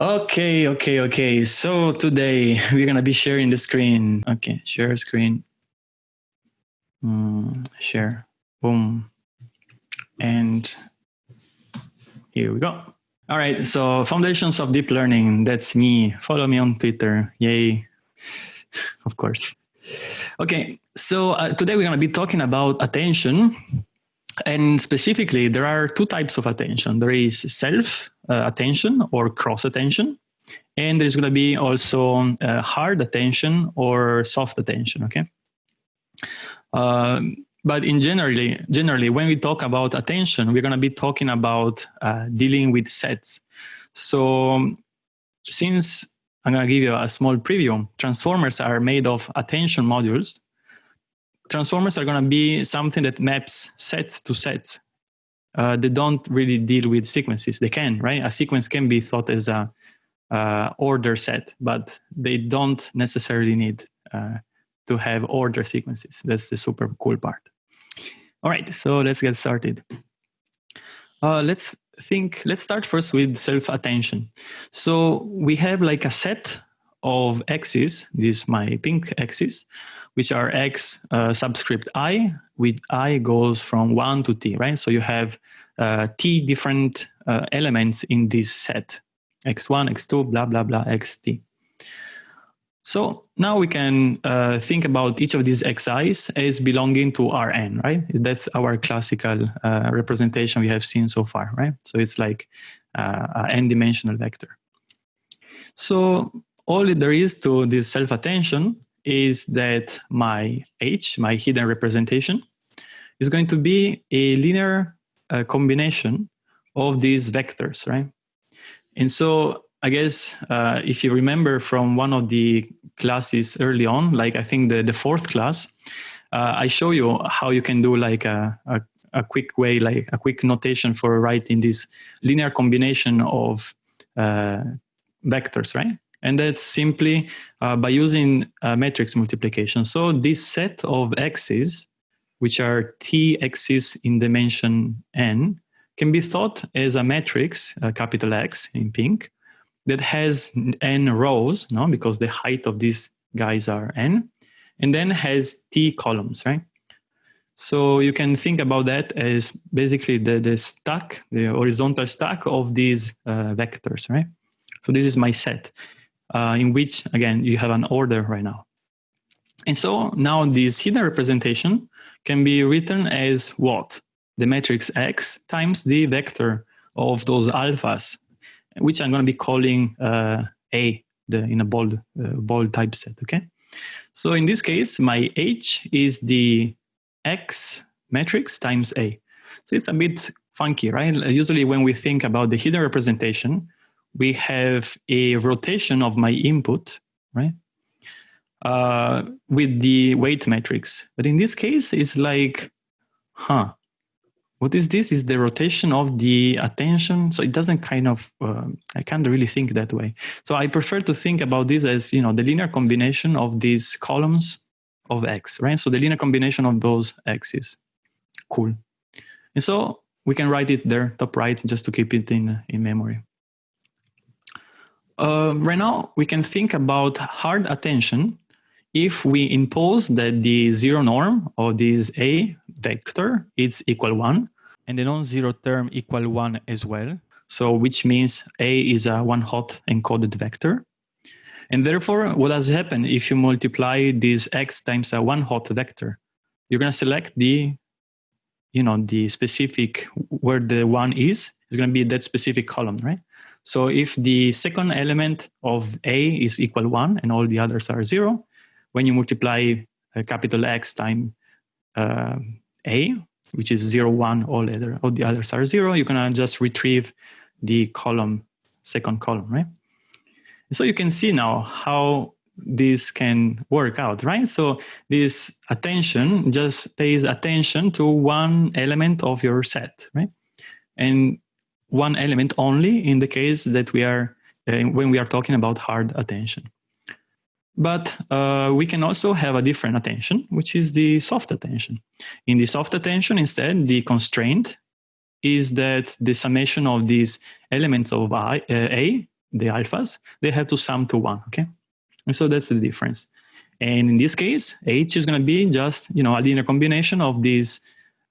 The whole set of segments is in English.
Okay, okay, okay. So today we're gonna be sharing the screen. Okay, share screen. Mm, share. Boom. And here we go. All right. So foundations of deep learning. That's me. Follow me on Twitter. Yay. of course. Okay. So uh, today we're gonna be talking about attention. And specifically, there are two types of attention. There is self uh, attention or cross attention. And there's going to be also uh, hard attention or soft attention, okay? Um, but in generally, generally, when we talk about attention, we're going to be talking about uh, dealing with sets. So since I'm going to give you a small preview, transformers are made of attention modules. Transformers are going to be something that maps sets to sets uh, they don't really deal with sequences. They can, right? A sequence can be thought as a uh, order set, but they don't necessarily need uh, to have order sequences. That's the super cool part. All right, so let's get started. Uh, let's think, let's start first with self-attention. So we have like a set of axes, this is my pink axis, which are x uh, subscript i, with i goes from 1 to t, right? So you have uh, t different uh, elements in this set, x1, x2, blah, blah, blah, xt. So now we can uh, think about each of these xi's as belonging to Rn, right? That's our classical uh, representation we have seen so far, right? So it's like uh, an n-dimensional vector. So all there is to this self-attention is that my H, my hidden representation, is going to be a linear uh, combination of these vectors, right? And so I guess uh, if you remember from one of the classes early on, like I think the, the fourth class, uh, I show you how you can do like a, a, a, quick way, like a quick notation for writing this linear combination of uh, vectors, right? And that's simply uh, by using uh, matrix multiplication. So this set of x's, which are t x's in dimension n, can be thought as a matrix, uh, capital X in pink, that has n rows, no, because the height of these guys are n, and then has t columns, right? So you can think about that as basically the, the stack, the horizontal stack of these uh, vectors, right? So this is my set uh, in which, again, you have an order right now. And so now this hidden representation can be written as what? The matrix X times the vector of those alphas, which I'm going to be calling uh, A the, in a bold, uh, bold typeset, okay? So in this case, my H is the X matrix times A. So it's a bit funky, right? Usually when we think about the hidden representation, we have a rotation of my input, right? Uh, with the weight matrix. But in this case, it's like, huh, what is this? Is the rotation of the attention? So it doesn't kind of, uh, I can't really think that way. So I prefer to think about this as, you know, the linear combination of these columns of X, right? So the linear combination of those X's. Cool. And so we can write it there, top right, just to keep it in, in memory. Uh, right now, we can think about hard attention if we impose that the zero norm of this A vector is equal one and the non-zero term equal one as well. So which means A is a one hot encoded vector. And therefore, what has happened if you multiply this X times a one hot vector? You're going to select the, you know, the specific where the one is, It's going to be that specific column, right? So if the second element of A is equal 1 and all the others are 0, when you multiply a capital X time uh, A, which is 0, 1, all, other, all the others are 0, you can just retrieve the column, second column, right? so you can see now how this can work out, right? So this attention just pays attention to one element of your set, right? And one element only in the case that we are uh, when we are talking about hard attention. But uh, we can also have a different attention, which is the soft attention. In the soft attention, instead, the constraint is that the summation of these elements of I, uh, A the alphas, they have to sum to one, okay? And so that's the difference. And in this case, H is going to be just, you know, a linear combination of these,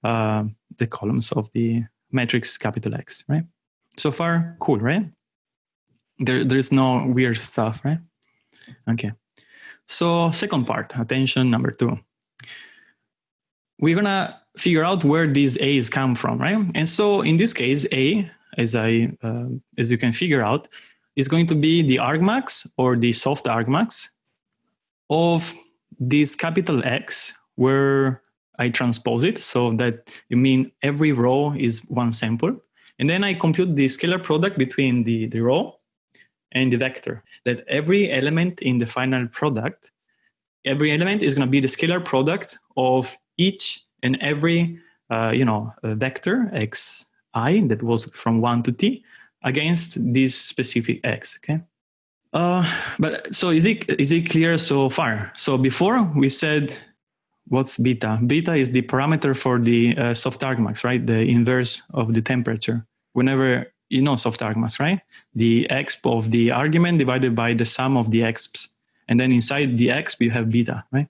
uh, the columns of the matrix capital X, right? So far, cool, right? There, there's no weird stuff, right? Okay. So second part, attention number two. We're gonna figure out where these A's come from, right? And so in this case, A, as I, uh, as you can figure out, is going to be the argmax or the soft argmax of this capital X where I transpose it so that you mean every row is one sample. And then I compute the scalar product between the, the row and the vector, that every element in the final product, every element is going to be the scalar product of each and every uh, you know vector xi that was from 1 to t against this specific x okay uh, but so is it is it clear so far so before we said what's beta beta is the parameter for the uh, soft argmax right the inverse of the temperature whenever you know soft argmax right the exp of the argument divided by the sum of the exps and then inside the exp you have beta right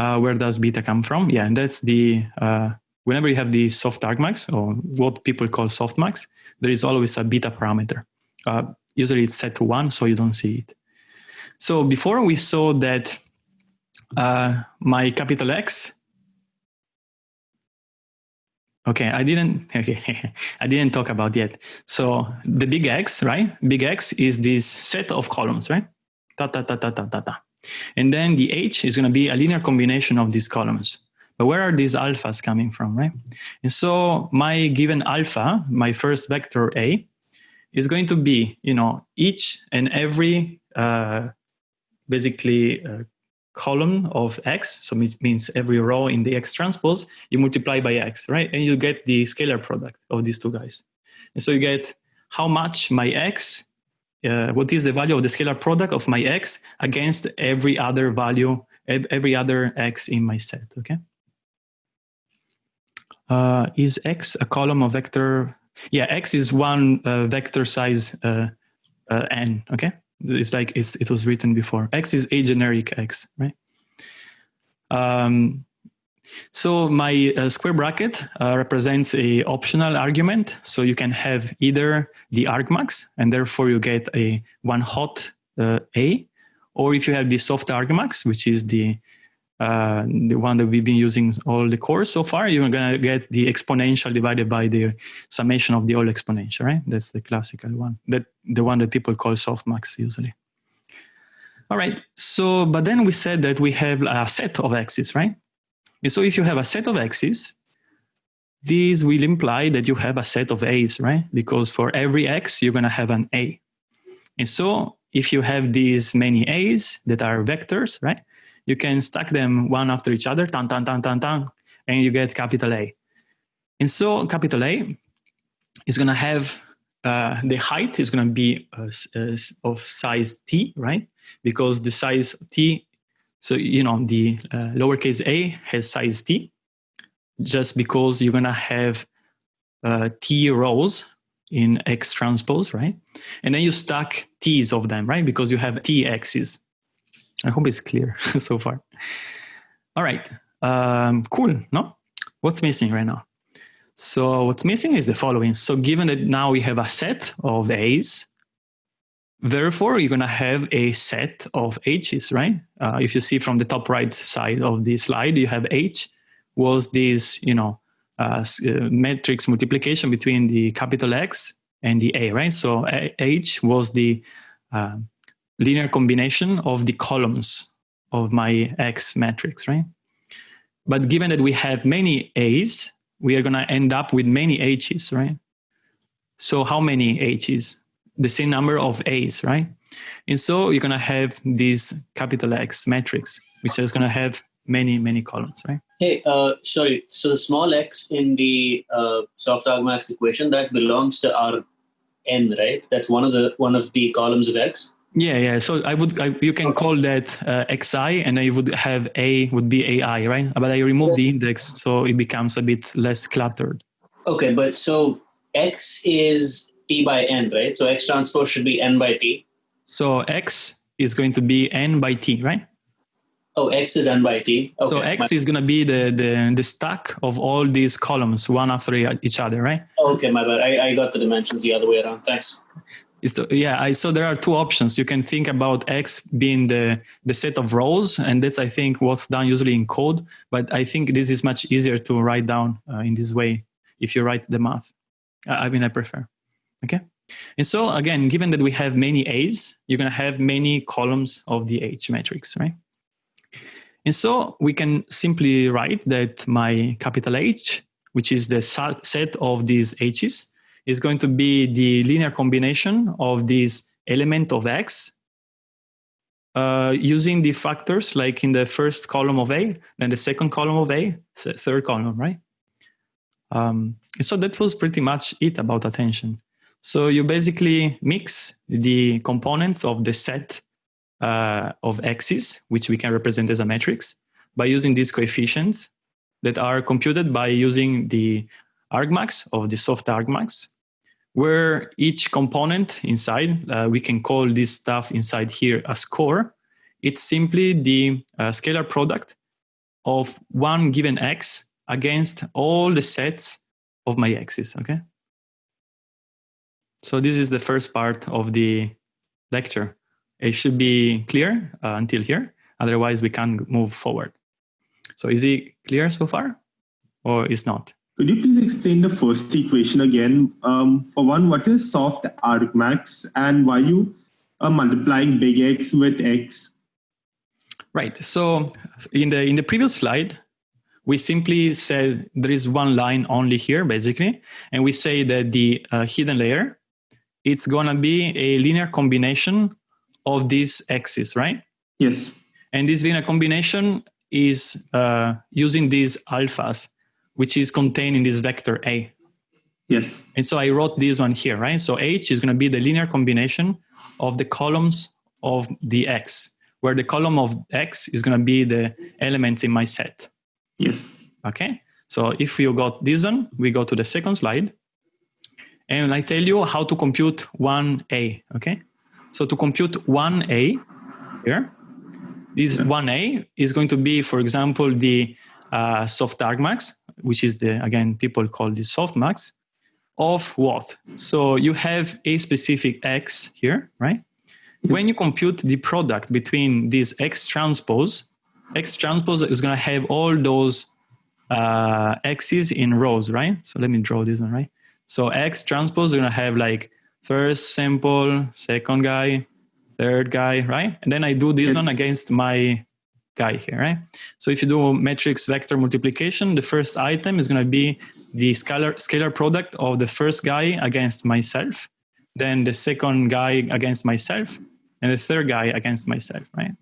uh, where does beta come from? Yeah, and that's the, uh, whenever you have the soft argmax or what people call softmax, there is always a beta parameter. Uh, usually it's set to one, so you don't see it. So before we saw that uh, my capital X, okay, I didn't, okay, I didn't talk about yet. So the big X, right? Big X is this set of columns, right? Ta ta ta ta ta ta ta. And then the H is going to be a linear combination of these columns. But where are these alphas coming from, right? And so my given alpha, my first vector A, is going to be, you know, each and every uh, basically uh, column of X, so it means every row in the X transpose, you multiply by X, right? And you get the scalar product of these two guys. And so you get how much my X uh, what is the value of the scalar product of my x against every other value, every other x in my set, okay? Uh, is x a column of vector? Yeah, x is one uh, vector size uh, uh, n, okay? It's like it's, it was written before. x is a generic x, right? Um, so my uh, square bracket uh, represents a optional argument. So you can have either the argmax, and therefore you get a one hot uh, A, or if you have the soft argmax, which is the uh, the one that we've been using all the course so far, you're gonna get the exponential divided by the summation of the all exponential, right? That's the classical one, that the one that people call softmax usually. All right, so, but then we said that we have a set of x's, right? And so if you have a set of x's, these will imply that you have a set of a's, right? Because for every x, you're going to have an a. And so if you have these many a's that are vectors, right? You can stack them one after each other, tan, tan, tan, tan, tan, and you get capital A. And so capital A is going to have uh, the height is going to be uh, uh, of size t, right? Because the size t so, you know, the uh, lowercase a has size t just because you're going to have uh, t rows in X transpose, right? And then you stack t's of them, right? Because you have t x's. I hope it's clear so far. All right, um, cool, no? What's missing right now? So what's missing is the following. So given that now we have a set of A's, Therefore, you're going to have a set of H's, right? Uh, if you see from the top right side of the slide, you have H was this, you know, uh, uh, matrix multiplication between the capital X and the A, right? So H was the uh, linear combination of the columns of my X matrix, right? But given that we have many A's, we are going to end up with many H's, right? So how many H's? the same number of A's, right? And so you're going to have this capital X matrix, which is going to have many, many columns, right? Hey, uh, sorry. So the small x in the uh, soft argmax equation that belongs to our n, right? That's one of the one of the columns of x. Yeah, yeah. So I would, I, you can okay. call that uh, xi, and I would have a would be ai, right? But I remove yeah. the index, so it becomes a bit less cluttered. Okay, but so x is t by n, right? So x transpose should be n by t. So x is going to be n by t, right? Oh, x is n by t. Okay. So x is going to be the, the the stack of all these columns, one after each other, right? Okay, my bad. I, I got the dimensions the other way around. Thanks. It's, yeah, I, so there are two options. You can think about X being the, the set of rows, and that's, I think, what's done usually in code. But I think this is much easier to write down uh, in this way if you write the math. I mean, I prefer. Okay. And so again, given that we have many A's, you're going to have many columns of the H matrix, right? And so we can simply write that my capital H, which is the set of these H's, is going to be the linear combination of this element of X uh, using the factors like in the first column of A, then the second column of A, third column, right? Um, so that was pretty much it about attention. So you basically mix the components of the set uh, of x's, which we can represent as a matrix, by using these coefficients that are computed by using the argmax of the soft argmax, where each component inside, uh, we can call this stuff inside here a score. It's simply the uh, scalar product of one given x against all the sets of my x's, okay? So this is the first part of the lecture. It should be clear uh, until here, otherwise we can't move forward. So is it clear so far or is not? Could you please explain the first equation again? Um, for one, what is soft argmax and why you are multiplying big X with X? Right. So in the in the previous slide, we simply said there is one line only here, basically, and we say that the uh, hidden layer, it's gonna be a linear combination of these x's, right? Yes. And this linear combination is uh, using these alphas which is contained in this vector A. Yes. And so I wrote this one here, right? So H is going to be the linear combination of the columns of the X, where the column of X is going to be the elements in my set. Yes. Okay. So if you got this one, we go to the second slide. And I tell you how to compute 1A, okay? So to compute 1A here, this yeah. 1A is going to be, for example, the uh, soft argmax, which is the, again, people call this softmax, of what? So you have a specific X here, right? When you compute the product between this X transpose, X transpose is going to have all those uh, X's in rows, right? So let me draw this one, right? So X transpose is going to have like first sample, second guy, third guy, right? And then I do this yes. one against my guy here, right? So if you do matrix vector multiplication, the first item is going to be the scalar, scalar product of the first guy against myself, then the second guy against myself, and the third guy against myself, right?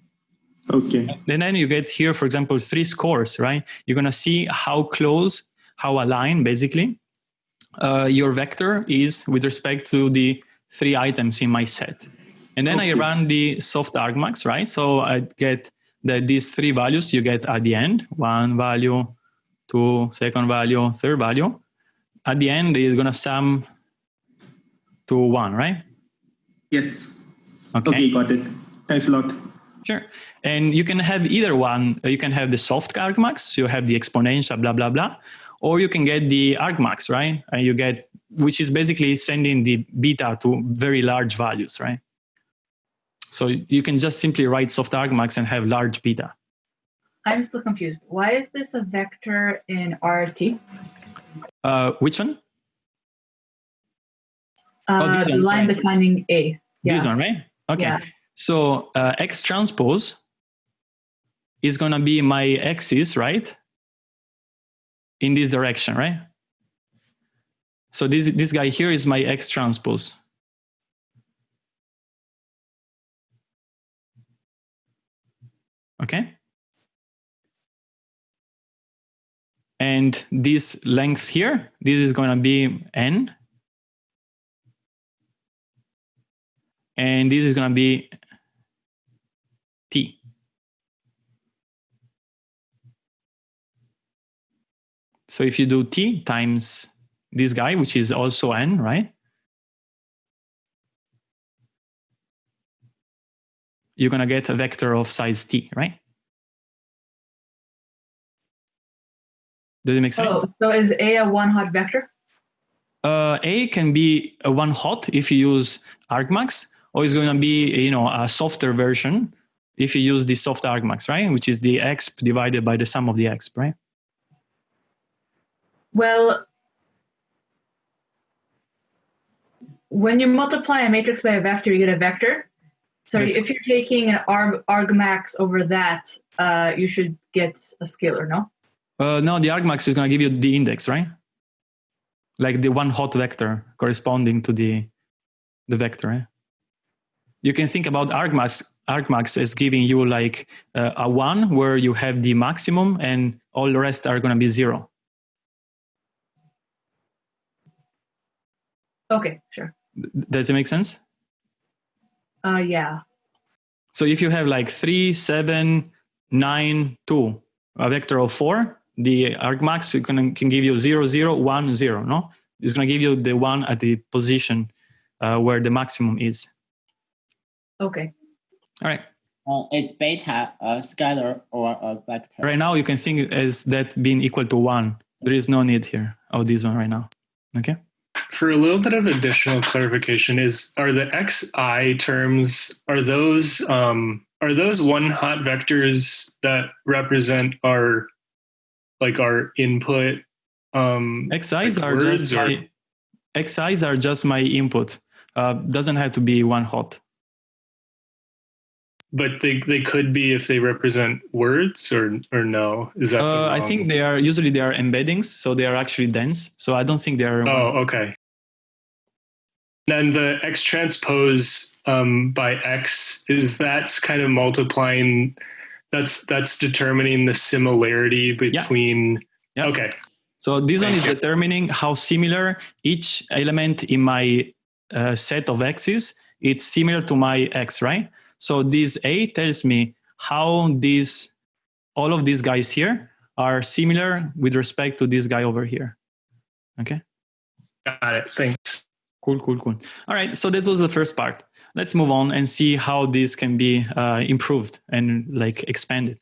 Okay. And then you get here, for example, three scores, right? You're going to see how close, how aligned, basically, uh, your vector is with respect to the three items in my set. And then okay. I run the soft argmax, right? So I get that these three values you get at the end, one value, two, second value, third value. At the end, it's gonna sum to one, right? Yes. Okay. okay, got it. Thanks a lot. Sure. And you can have either one. You can have the soft argmax, so you have the exponential, blah, blah, blah. Or you can get the argmax, right? And you get, which is basically sending the beta to very large values, right? So you can just simply write soft argmax and have large beta. I'm still confused. Why is this a vector in RT? Uh, which one? Uh, oh, the line sorry. defining A. Yeah. This one, right? Okay. Yeah. So uh, X transpose is going to be my axis, right? In this direction, right? So this, this guy here is my X transpose. Okay? And this length here, this is going to be n. And this is going to be t. So if you do t times this guy, which is also n, right? You're going to get a vector of size t, right? Does it make sense? Oh, so is A a one hot vector? Uh, A can be a one hot if you use argmax, or it's going to be you know a softer version if you use the soft argmax, right? Which is the exp divided by the sum of the exp, right? Well, when you multiply a matrix by a vector, you get a vector. So That's- if you're taking an arg, max over that, uh, you should get a scalar, no? Uh, no, the argmax is going to give you the index, right? Like the one hot vector corresponding to the the vector. Right? You can think about argmax argmax as giving you like uh, a one where you have the maximum and all the rest are going to be zero. Okay, sure. Does it make sense? Uh, yeah. So if you have like three, seven, nine, two, a vector of four, the argmax can, can give you zero, zero, one, zero. No, it's going to give you the one at the position uh, where the maximum is. Okay. All right. Uh, is beta a scalar or a vector? Right now, you can think as that being equal to one. There is no need here of this one right now. Okay. For a little bit of additional clarification, is are the xi terms are those um, are those one hot vectors that represent our like our input um, Xi's Like are just words or- my, Xi's are just my input. Uh, doesn't have to be one hot. But they they could be if they represent words or or no is that the Uh, I think they are usually they are embeddings, so they are actually dense. So I don't think they are. oh okay then the x transpose um, by x is that's kind of multiplying that's that's determining the similarity between Yeah. okay So this one is determining how similar each element in my uh, set of x's it's similar to my x, right? So this A tells me how these all of these guys here are similar with respect to this guy over here. Okay. got it thanks Cool, cool, cool. All right, so this was the first part. Let's move on and see how this can be uh, improved and like expanded.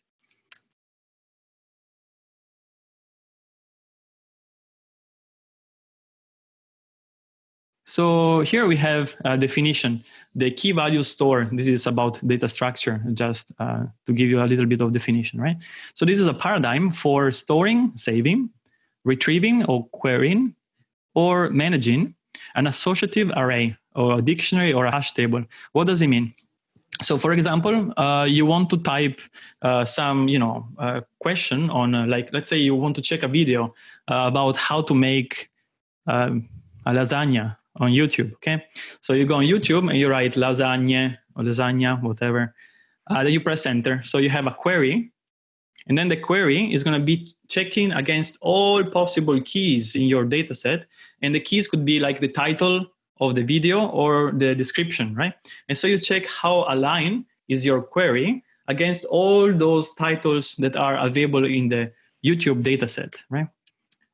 So here we have a definition. The key value store, this is about data structure, just uh, to give you a little bit of definition, right? So this is a paradigm for storing, saving, retrieving or querying, or managing an associative array or a dictionary or a hash table. What does it mean? So, for example, uh, you want to type uh, some, you know, uh, question on, uh, like, let's say you want to check a video uh, about how to make um, a lasagna on YouTube. Okay, so you go on YouTube and you write lasagna or lasagna, whatever. Uh, then you press enter. So you have a query, and then the query is going to be checking against all possible keys in your data set. And the keys could be like the title of the video or the description, right? And so you check how aligned is your query against all those titles that are available in the YouTube data set, right?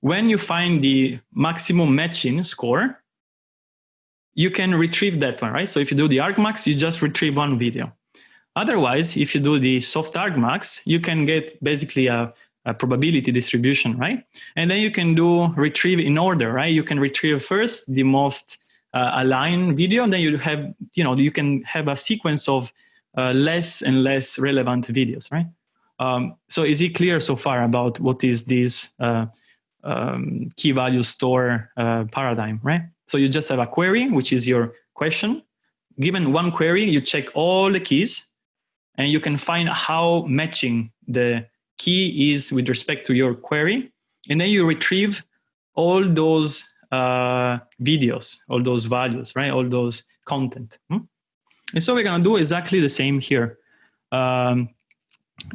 When you find the maximum matching score, you can retrieve that one, right? So if you do the argmax, you just retrieve one video. Otherwise, if you do the soft argmax, you can get basically a, a probability distribution, right? And then you can do retrieve in order, right? You can retrieve first the most uh, aligned video, and then you have, you know, you can have a sequence of uh, less and less relevant videos, right? Um, so is it clear so far about what is this uh, um, key value store uh, paradigm, right? So you just have a query, which is your question. Given one query, you check all the keys, and you can find how matching the key is with respect to your query, and then you retrieve all those uh, videos, all those values, right? All those content. hmm? And so we're gonna do exactly the same here. Um,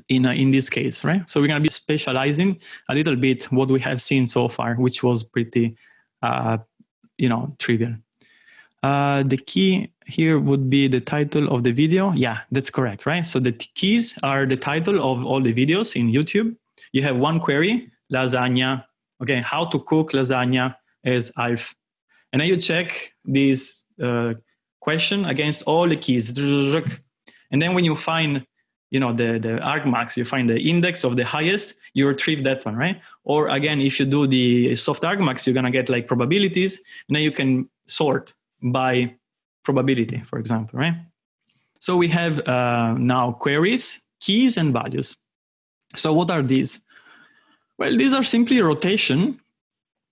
in, uh, in this case, right? So we're going to be specializing a little bit what we have seen so far, which was pretty, uh, you know, trivial. Uh, the key here would be the title of the video. Yeah, that's correct, right? So the keys are the title of all the videos in YouTube. You have one query, lasagna. Okay, how to cook lasagna as Alf. And then you check this uh, question against all the keys. And then when you find, you know, the, the argmax, you find the index of the highest, you retrieve that one, right? Or again, if you do the soft argmax, you're gonna get like probabilities, and then you can sort by probability, for example, right? So we have uh, now queries, keys, and values. So what are these? Well, these are simply rotation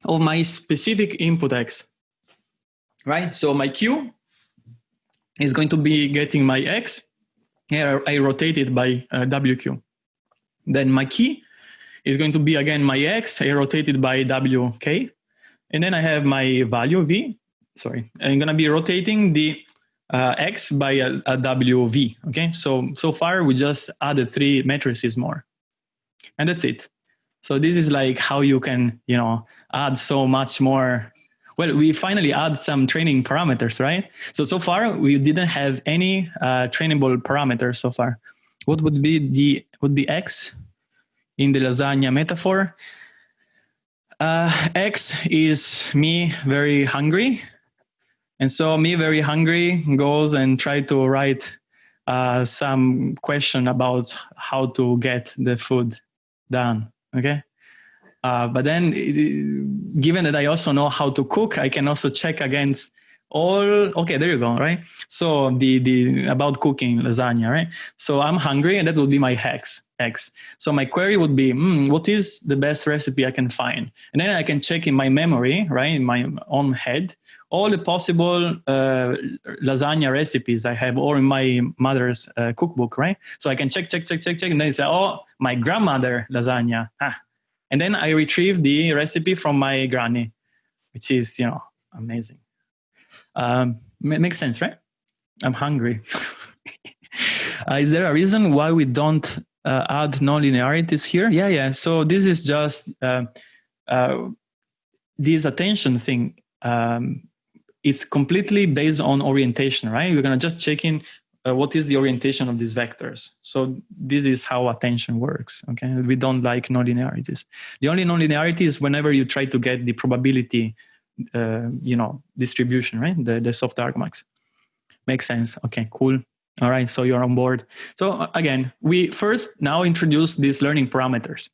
of my specific input x, right? So my q is going to be getting my x. Here I rotate it by uh, wq. Then my key is going to be again my x, I rotate it by wk. And then I have my value v, sorry, I'm gonna be rotating the uh, x by a, a wv, okay? So, so far we just added three matrices more. And that's it. So this is like how you can, you know, add so much more. Well, we finally add some training parameters, right? So, so far we didn't have any uh, trainable parameters so far. What would be the, would be X in the lasagna metaphor? Uh, X is me very hungry. And so me very hungry goes and try to write uh, some question about how to get the food done okay uh, but then given that i also know how to cook i can also check against all okay there you go right? So the the about cooking lasagna right? So i'm hungry and that will be my hex x so my query would be mm, what is the best recipe i can find? And then i can check in my memory right in my own head all the possible uh, lasagna recipes i have or in my mother's uh, cookbook right? So i can check check check check check and then say oh my grandmother lasagna. Ah. And then i retrieve the recipe from my granny which is you know amazing um, makes sense, right? I'm hungry. uh, is there a reason why we don't uh, add nonlinearities here? Yeah, yeah. So this is just uh, uh this attention thing. Um, it's completely based on orientation, right? We're gonna just check in uh, what is the orientation of these vectors. So this is how attention works, okay? We don't like nonlinearities. The only nonlinearity is whenever you try to get the probability uh, you know distribution, right? The the soft argmax makes sense. Okay, cool. All right, so you're on board. So uh, again, we first now introduce these learning parameters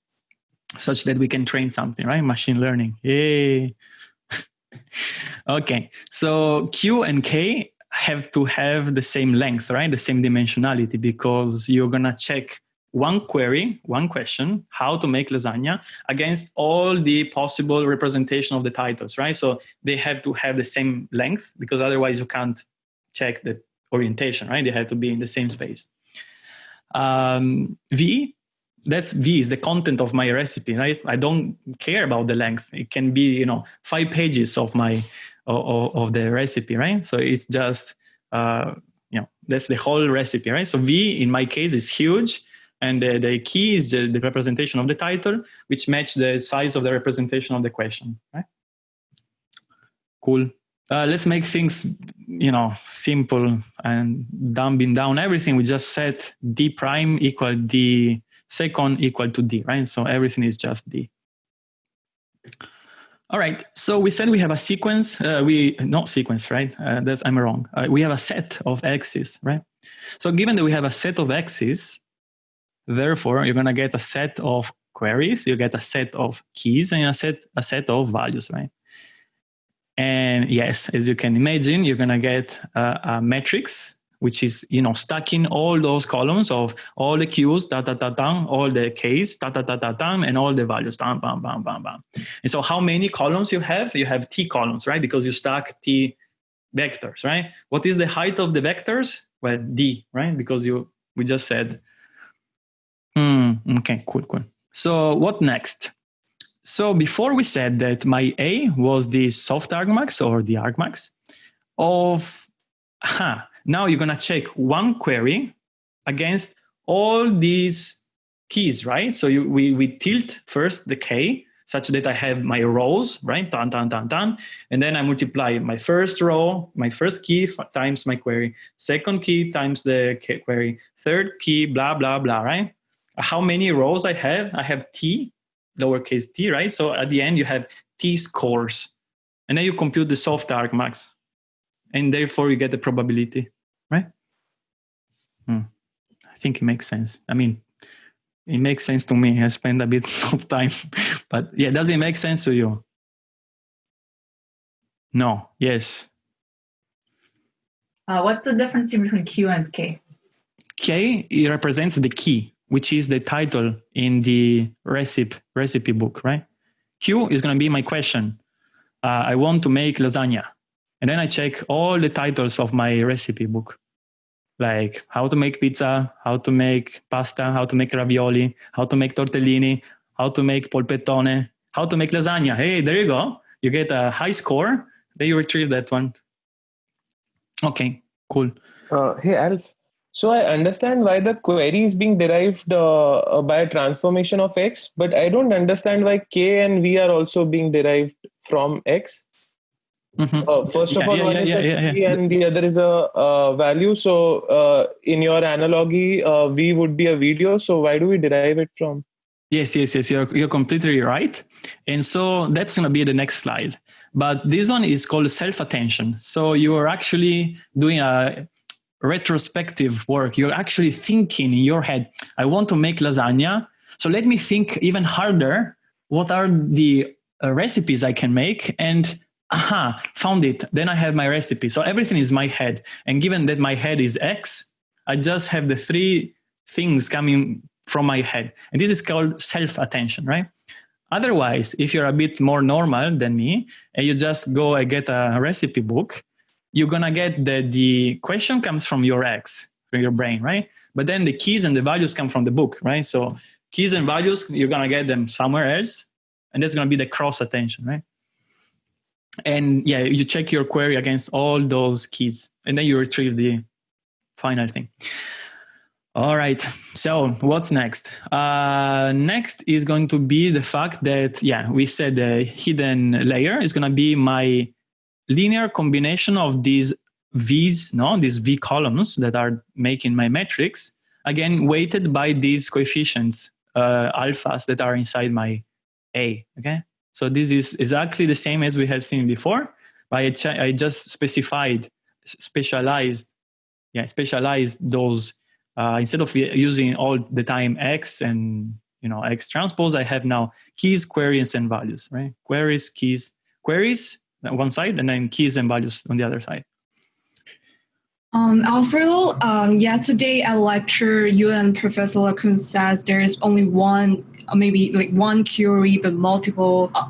such that we can train something, right? Machine learning. Yay. okay, so Q and K have to have the same length, right? The same dimensionality because you're gonna check one query, one question, how to make lasagna against all the possible representation of the titles, right? So they have to have the same length because otherwise you can't check the orientation, right? They have to be in the same space. Um, v, that's V is the content of my recipe, right? I don't care about the length. It can be, you know, five pages of my, of, of the recipe, right? So it's just, uh, you know, that's the whole recipe, right? So V in my case is huge and the, the key is the, the, representation of the title, which match the size of the representation of the question. Right? Cool. Uh, let's make things, you know, simple and dumbing down everything. We just set d prime equal d second equal to d, right? So everything is just d. All right, so we said we have a sequence, uh, we, not sequence, right? Uh, that I'm wrong. Uh, we have a set of x's, right? So given that we have a set of x's, Therefore, you're going to get a set of queries, you get a set of keys, and a set, a set of values, right? And yes, as you can imagine, you're going to get a matrix, which is you know stacking all those columns of all the q's, da da da da, all the k's, da da da da da, and all the values, bam bam bam bam bam. And so, how many columns you have? You have t columns, right? Because you stack t vectors, right? What is the height of the vectors? Well, d, right? Because you we just said Mm, okay, cool, cool. So what next? So before we said that my A was the soft argmax or the argmax of, huh, now you're gonna check one query against all these keys, right? So you, we, we tilt first the K such that I have my rows, right? Dun, dun, dun, dun. And then I multiply my first row, my first key times my query, second key times the query, third key, blah, blah, blah, right? how many rows I have. I have t, lowercase t, right? So at the end, you have t scores. And then you compute the soft argmax. And therefore, you get the probability, right? Hmm. I think it makes sense. I mean, it makes sense to me. I spend a bit of time, but yeah, does it make sense to you? No. Yes. Uh, what's the difference between Q and K? K it represents the key, which is the title in the recipe recipe book, right? Q is going to be my question. Uh, I want to make lasagna, and then I check all the titles of my recipe book, like how to make pizza, how to make pasta, how to make ravioli, how to make tortellini, how to make polpettone, how to make lasagna. Hey, there you go. You get a high score. Then you retrieve that one. Okay, cool. Uh, hey, Alf. So I understand why the query is being derived uh, uh, by a transformation of x, but I don't understand why k and v are also being derived from x. Mhm. Uh, first of Yeah, all, yeah, one yeah, is a and the other is a uh, value. So uh, in your analogy, uh, v would be a video. So why do we derive it from? Yes, yes, yes. You're, you're completely right. And so that's going to be the next slide. But this one is called self attention. So you're actually doing a retrospective work. You're actually thinking in your head, I want to make lasagna. So let me think even harder. What are the uh, recipes I can make? And aha, found it. Then I have my recipe. So everything is my head. And given that my head is X, I just have the three things coming from my head. And this is called self attention, right? Otherwise, if you're a bit more normal than me and you just go and get a recipe book, you're gonna get that the question comes from your X, from your brain, right? But then the keys and the values come from the book, right? So keys and values, you're gonna get them somewhere else, and that's gonna be the cross attention, right? And yeah, you check your query against all those keys, and then you retrieve the final thing. All right. So what's next? Uh, next is going to be the fact that, yeah, we said the hidden layer is going to be my linear combination of these V's, no, these V columns that are making my metrics, again, weighted by these coefficients, uh, alphas that are inside my A, okay? So this is exactly the same as we have seen before, but I, I just specified, specialized, yeah, specialized those uh, instead of using all the time x and you know x transpose i have now keys queries and values right? Queries keys queries on one side and then keys and values on the other side Um, Alfredo, um, yesterday at lecture, you and Professor LeCun says there is only one, uh, maybe like one query, but multiple, uh,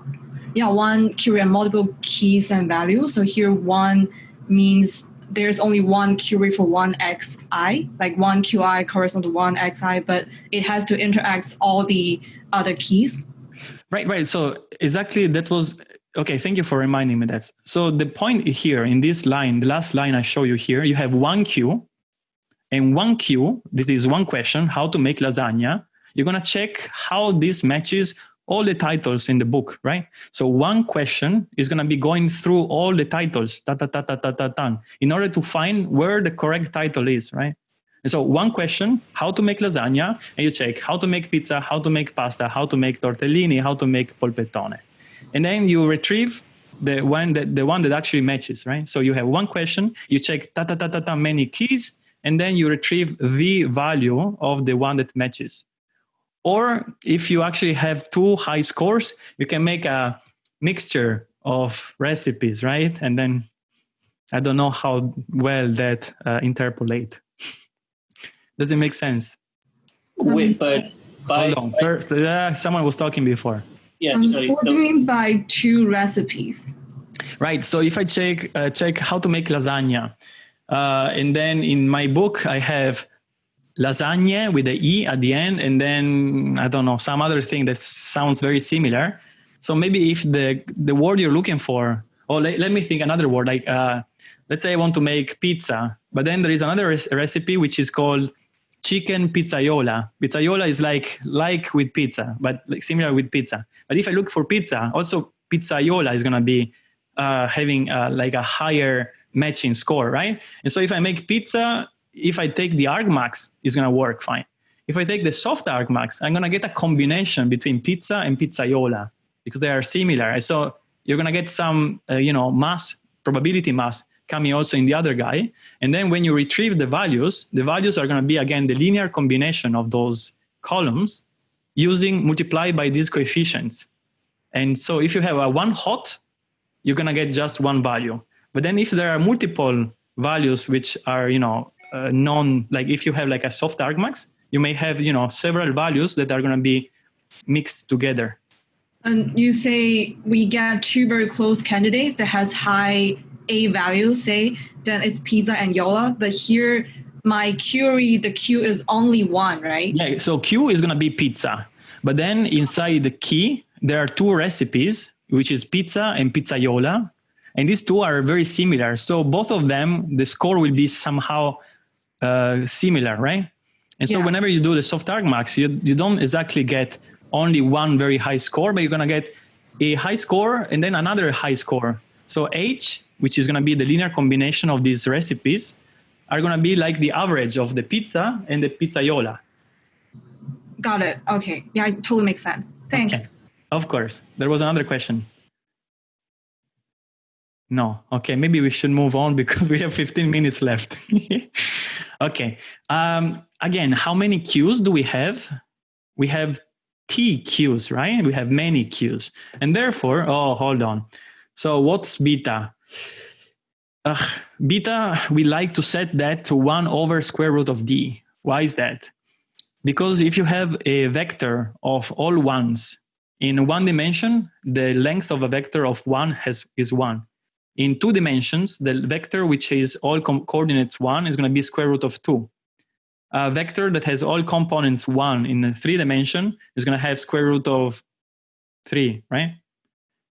yeah, one query and multiple keys and values. So here one means there's only one query for one xi, like one qi corresponds to one xi, but it has to interact all the other keys. right right so exactly that was okay thank you for reminding me that. So the point here in this line the last line i show you here you have one queue and one queue this is one question how to make lasagna. You're going to check how this matches all the titles in the book right? So one question is going to be going through all the titles ta, ta, ta, ta, ta, ta, ta, in order to find where the correct title is right? And so one question, how to make lasagna, and you check how to make pizza, how to make pasta, how to make tortellini, how to make polpettone. And then you retrieve the one that the one that actually matches, right? So you have one question, you check ta ta ta ta ta many keys, and then you retrieve the value of the one that matches. Or if you actually have two high scores, you can make a mixture of recipes, right? And then I don't know how well that uh, interpolate. Does it make sense? Wait, but by, Hold on. First, uh, someone was talking before. Yeah, Um, sorry. what do you mean by two recipes? Right. So if I check uh, check how to make lasagna, uh, and then in my book I have lasagna with the e at the end, and then I don't know some other thing that sounds very similar. So maybe if the the word you're looking for, or let, let me think another word like uh, let's say I want to make pizza, but then there is another res- recipe which is called chicken pizzaiola. Pizzaiola is like like with pizza, but like similar with pizza. But if I look for pizza, also pizzaiola is gonna be uh, having uh, like a higher matching score, right? And so if I make pizza, if I take the argmax, it's gonna work fine. If I take the soft argmax, I'm gonna get a combination between pizza and pizzaiola because they are similar. So you're gonna get some, uh, you know, mass probability mass coming also in the other guy. And then when you retrieve the values, the values are going to be, again, the linear combination of those columns using multiplied by these coefficients. And so if you have a one hot, you're going to get just one value. But then if there are multiple values which are, you know, uh, non, like if you have like a soft argmax, you may have, you know, several values that are going to be mixed together. And you say we get two very close candidates that has high A value, say, then it's pizza and Yola. But here, my query, the Q is only one, right? Yeah, so Q is going to be pizza. But then inside the key, there are two recipes, which is pizza and pizzaiola. And these two are very similar. So both of them, the score will be somehow uh, similar, right? And so Yeah. whenever you do the soft argmax, you, you don't exactly get only one very high score, but you're going to get a high score and then another high score. So H, which is going to be the linear combination of these recipes, are going to be like the average of the pizza and the pizzaiola. Got it. Okay. Yeah, it totally makes sense. Thanks. Okay. Of course. There was another question. No. Okay. Maybe we should move on because we have 15 minutes left. okay. Um, again, how many queues do we have? We have T queues, right? We have many queues. And therefore, oh, hold on. So what's beta? Ugh, beta, we like to set that to 1 over square root of d. Why is that? Because if you have a vector of all ones in one dimension, the length of a vector of one has, is one. In two dimensions, the vector which is all coordinates one is going to be square root of two. A vector that has all components one in a three dimension is going to have square root of three, right?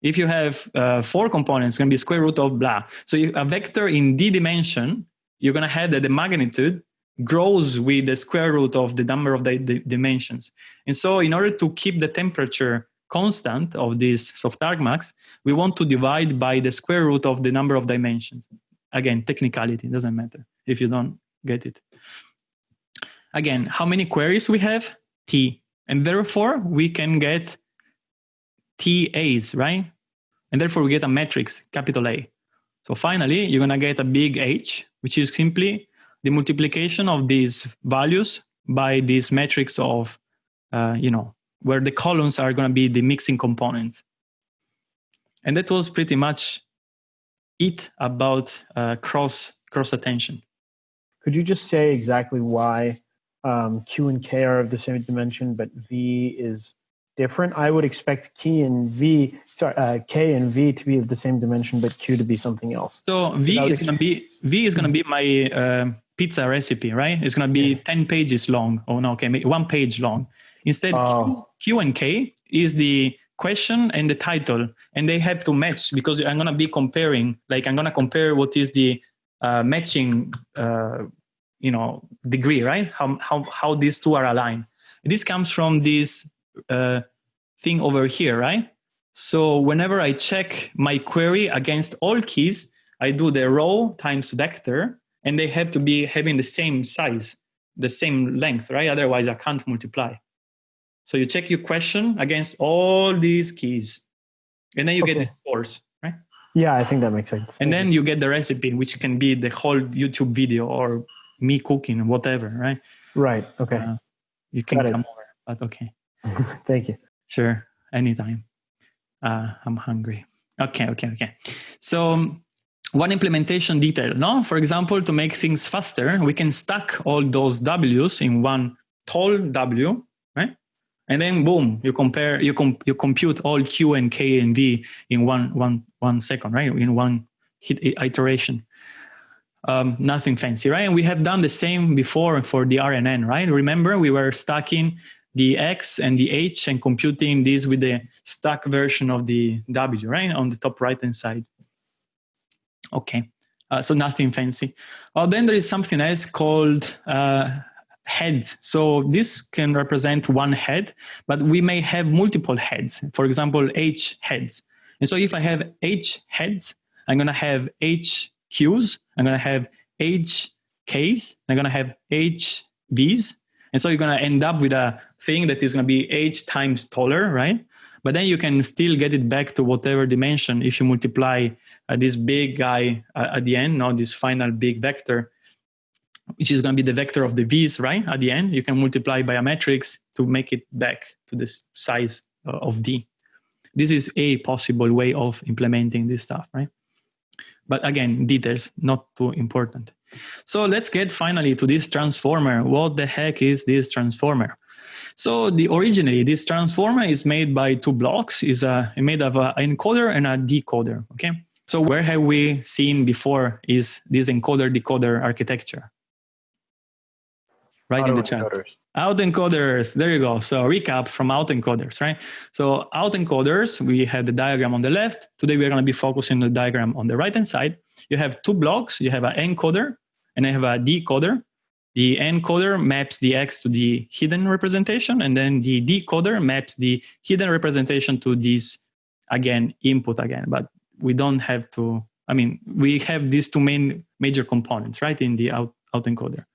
If you have uh, four components, it's going to be square root of blah. So if a vector in d dimension, you're going to have that the magnitude grows with the square root of the number of the, the dimensions. And so in order to keep the temperature constant of this soft argmax, we want to divide by the square root of the number of dimensions. Again, technicality, doesn't matter if you don't get it. Again, how many queries we have? T. And therefore, we can get TAs, right? And therefore, we get a matrix, capital A. So finally, you're going to get a big H, which is simply the multiplication of these values by this matrix of, uh, you know, where the columns are going to be the mixing components. And that was pretty much it about uh, cross cross attention. Could you just say exactly why um, Q and K are of the same dimension, but V is different? I would expect K and V, sorry, uh, K and V to be of the same dimension, but Q to be something else. So V is going to be V is going to be my uh, pizza recipe, right? It's going to be ten pages long. Oh no, okay, one page long. Instead, Q, Oh. Q and K is the question and the title, and they have to match because I'm going to be comparing. Like I'm going to compare what is the uh, matching, uh, you know, degree, right? How how how these two are aligned. This comes from this uh, thing over here, right? So whenever I check my query against all keys, I do the row times vector, and they have to be having the same size, the same length, right? Otherwise, I can't multiply. So you check your question against all these keys, and then you get the Okay. scores, right? Yeah, I think that makes sense. And then you get the recipe, which can be the whole YouTube video or me cooking, whatever, right? right. Okay. Uh, You can Got it. come over, but okay. Thank you. Sure, anytime. Uh, I'm hungry. Okay, okay, okay. So um, one implementation detail, no? For example, to make things faster, we can stack all those W's in one tall W, right? And then boom, you compare, you com- you compute all Q and K and V in one one one second, right? In one hit iteration. Um, nothing fancy, right? And we have done the same before for the RNN, right? Remember, we were stacking the X and the H and computing this with the stack version of the W, right? On the top right hand side. Okay, uh, so nothing fancy. Oh, then there is something else called uh, heads. So this can represent one head, but we may have multiple heads. For example, H heads. And so if I have H heads, I'm going to have H Qs, I'm going to have H Ks, I'm going to have H Vs. And so you're going to end up with a thing that is going to be H times taller, right? But then you can still get it back to whatever dimension if you multiply uh, this big guy uh, at the end, not this final big vector, which is going to be the vector of the v's, right? At the end, you can multiply by a matrix to make it back to the size uh, of d. This is a possible way of implementing this stuff, right? But again, details, not too important. So let's get finally to this transformer. What the heck is this transformer? So the originally this transformer is made by two blocks. is a uh, made of an encoder and a decoder. Okay. So where have we seen before is this encoder decoder architecture? Right in the chat. Autoencoders, there you go. So recap from autoencoders, right? So autoencoders, we had the diagram on the left. Today we're going to be focusing on the diagram on the right hand side. You have two blocks. You have an encoder and I have a decoder. The encoder maps the X to the hidden representation, and then the decoder maps the hidden representation to this, again, input again. But we don't have to, I mean, we have these two main major components, right, in the out, autoencoder.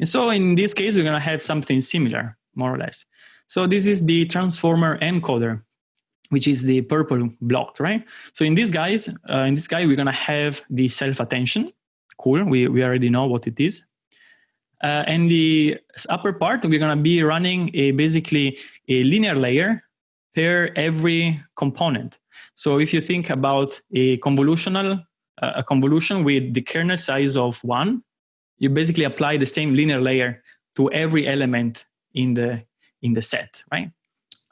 And so in this case, we're going to have something similar, more or less. So this is the transformer encoder, which is the purple block, right? So in this guys, uh, in this guy, we're going to have the self-attention. Cool, we, we already know what it is. Uh, and the upper part, we're going to be running a basically a linear layer per every component. So if you think about a convolutional, uh, a convolution with the kernel size of one, you basically apply the same linear layer to every element in the in the set, right?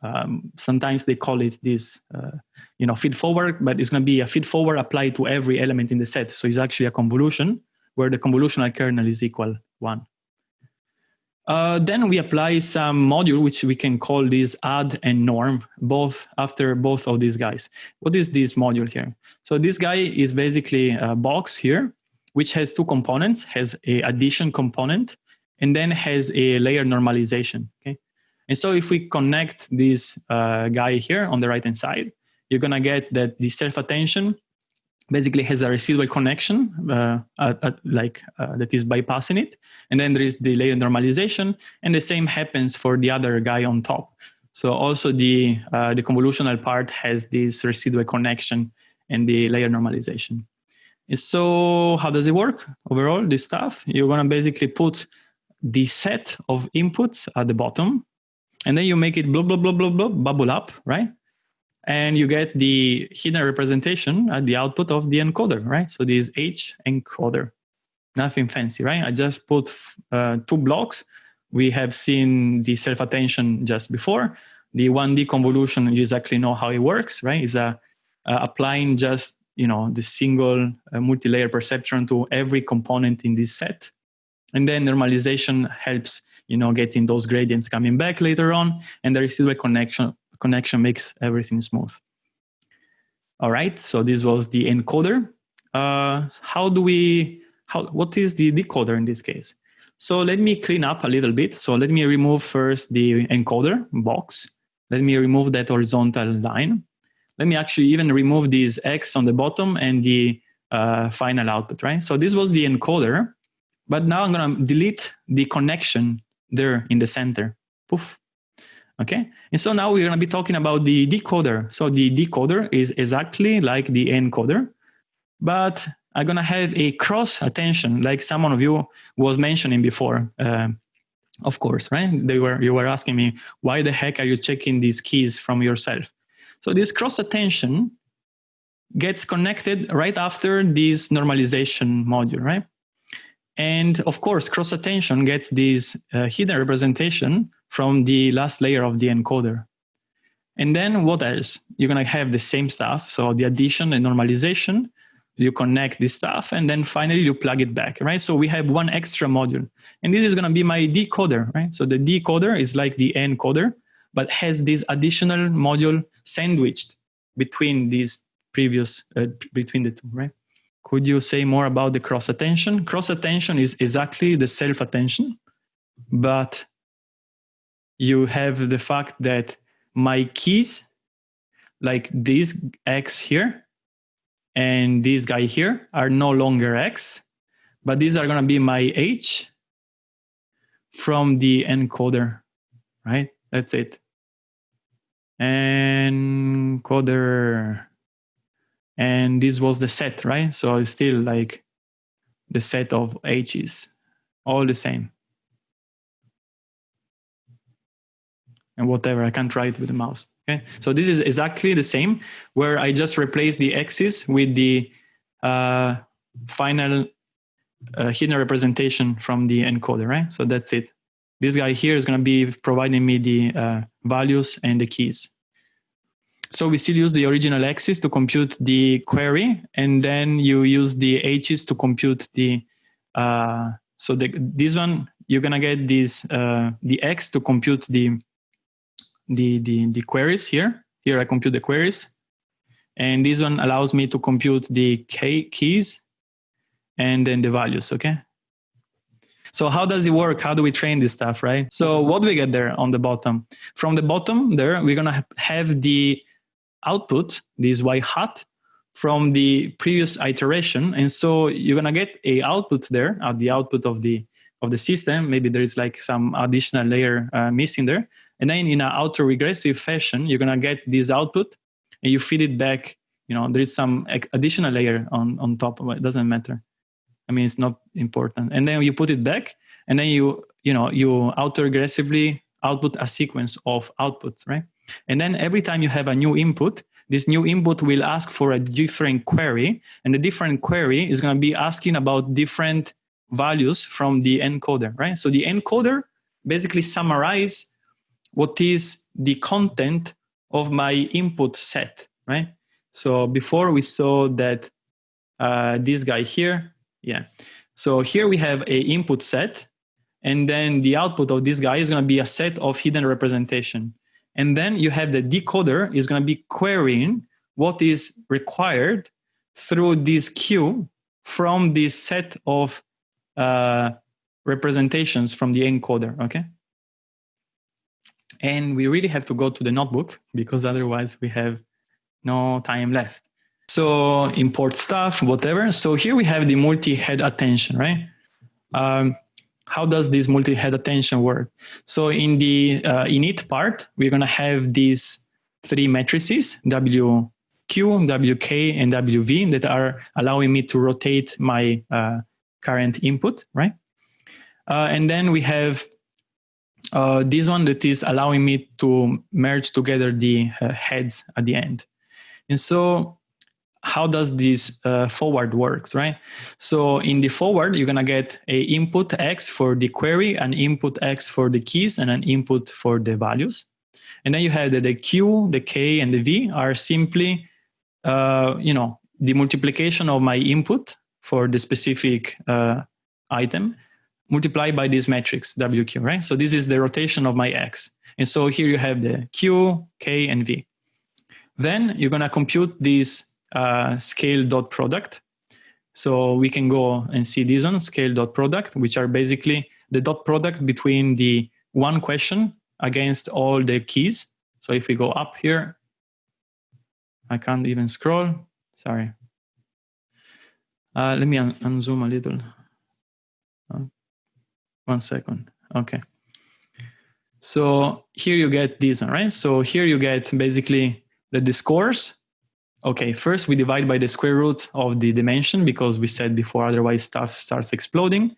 Um, sometimes they call it this, uh, you know, feed forward, but it's going to be a feed forward applied to every element in the set. So it's actually a convolution where the convolutional kernel is equal one. Uh, then we apply some module which we can call this add and norm, both after both of these guys. What is this module here? So this guy is basically a box here which has two components, has a addition component, and then has a layer normalization, okay? And so if we connect this uh, guy here on the right-hand side, you're gonna get that the self-attention basically has a residual connection uh, at, at like uh, that is bypassing it. And then there is the layer normalization and the same happens for the other guy on top. So also the, uh, the convolutional part has this residual connection and the layer normalization. So how does it work overall, this stuff? You're going to basically put the set of inputs at the bottom, and then you make it blah, blah, blah, blah, blah, bubble up, right? And you get the hidden representation at the output of the encoder, right? So this H encoder, nothing fancy, right? I just put uh, two blocks. We have seen the self-attention just before. The 1D convolution, you exactly know how it works, right? Is a uh, applying just you know the single uh, multi-layer perceptron to every component in this set. And then normalization helps you know getting those gradients coming back later on. And the residual connection connection makes everything smooth. All right so this was the encoder. Uh, how do we how what is the decoder in this case? So let me clean up a little bit. So let me remove first the encoder box. Let me remove that horizontal line let me actually even remove these X on the bottom and the uh, final output, right? So this was the encoder, but now I'm gonna delete the connection there in the center. Poof. Okay, and so now we're gonna be talking about the decoder. So the decoder is exactly like the encoder, but I'm gonna have a cross attention, like someone of you was mentioning before. Uh, of course, right? They were you were asking me why the heck are you checking these keys from yourself? So this cross attention gets connected right after this normalization module, right? And of course, cross attention gets this uh, hidden representation from the last layer of the encoder. And then what else? You're gonna have the same stuff. So the addition and normalization, you connect this stuff, and then finally you plug it back, right? So we have one extra module. And this is gonna be my decoder, right? So the decoder is like the encoder, but has this additional module sandwiched between these previous, uh, between the two, right? Could you say more about the cross attention? Cross attention is exactly the self attention, but you have the fact that my keys, like this X here and this guy here, are no longer X, but these are going to be my H from the encoder, right? That's it. And coder. and this was the set, right? So it's still like the set of h's, all the same. And whatever, I can't write with the mouse. Okay, so this is exactly the same where I just replace the x's with the uh, final uh, hidden representation from the encoder, right? So that's it. This guy here is going to be providing me the uh, values and the keys. So we still use the original x's to compute the query, and then you use the h's to compute the. Uh, so the, this one you're gonna get this uh, the x to compute the, the the the queries here. Here I compute the queries, and this one allows me to compute the K keys, and then the values. Okay. So how does it work? How do we train this stuff, right? So what do we get there on the bottom? From the bottom there, we're gonna have the output, this y hat, from the previous iteration. And so you're gonna get a output there at the output of the of the system. Maybe there is like some additional layer uh, missing there. And then in an auto-regressive fashion, you're gonna get this output and you feed it back. You know, there is some additional layer on, on top it doesn't matter. I mean, it's not important. And then you put it back and then you, you know, you auto autoregressively output a sequence of outputs, right? And then every time you have a new input, this new input will ask for a different query, and the different query is going to be asking about different values from the encoder, right? So the encoder basically summarize what is the content of my input set, right? So before we saw that uh, this guy here, yeah. So here we have a input set, and then the output of this guy is going to be a set of hidden representation. And then you have the decoder is going to be querying what is required through this queue from this set of uh, representations from the encoder, okay? And we really have to go to the notebook because otherwise we have no time left. So import stuff, whatever. So here we have the multi-head attention, right? Um, how does this multi-head attention work? So in the uh, init part, we're going to have these three matrices, WQ, WK, and WV that are allowing me to rotate my uh, current input, right? Uh, and then we have uh, this one that is allowing me to merge together the uh, heads at the end. And so how does this uh, forward works, right? So in the forward, you're gonna get a input X for the query, an input X for the keys, and an input for the values. And then you have that the Q, the K, and the V are simply, uh, you know, the multiplication of my input for the specific uh, item multiplied by this matrix WQ, right? So this is the rotation of my X. And so here you have the Q, K, and V. Then you're gonna compute these uh, scale dot product. So we can go and see this one, scale dot product, which are basically the dot product between the one question against all the keys. So if we go up here, I can't even scroll. Sorry. Uh, let me un unzoom a little. Uh, one second. Okay. So here you get this, right? So here you get basically the, the scores okay, first we divide by the square root of the dimension because we said before otherwise stuff starts exploding.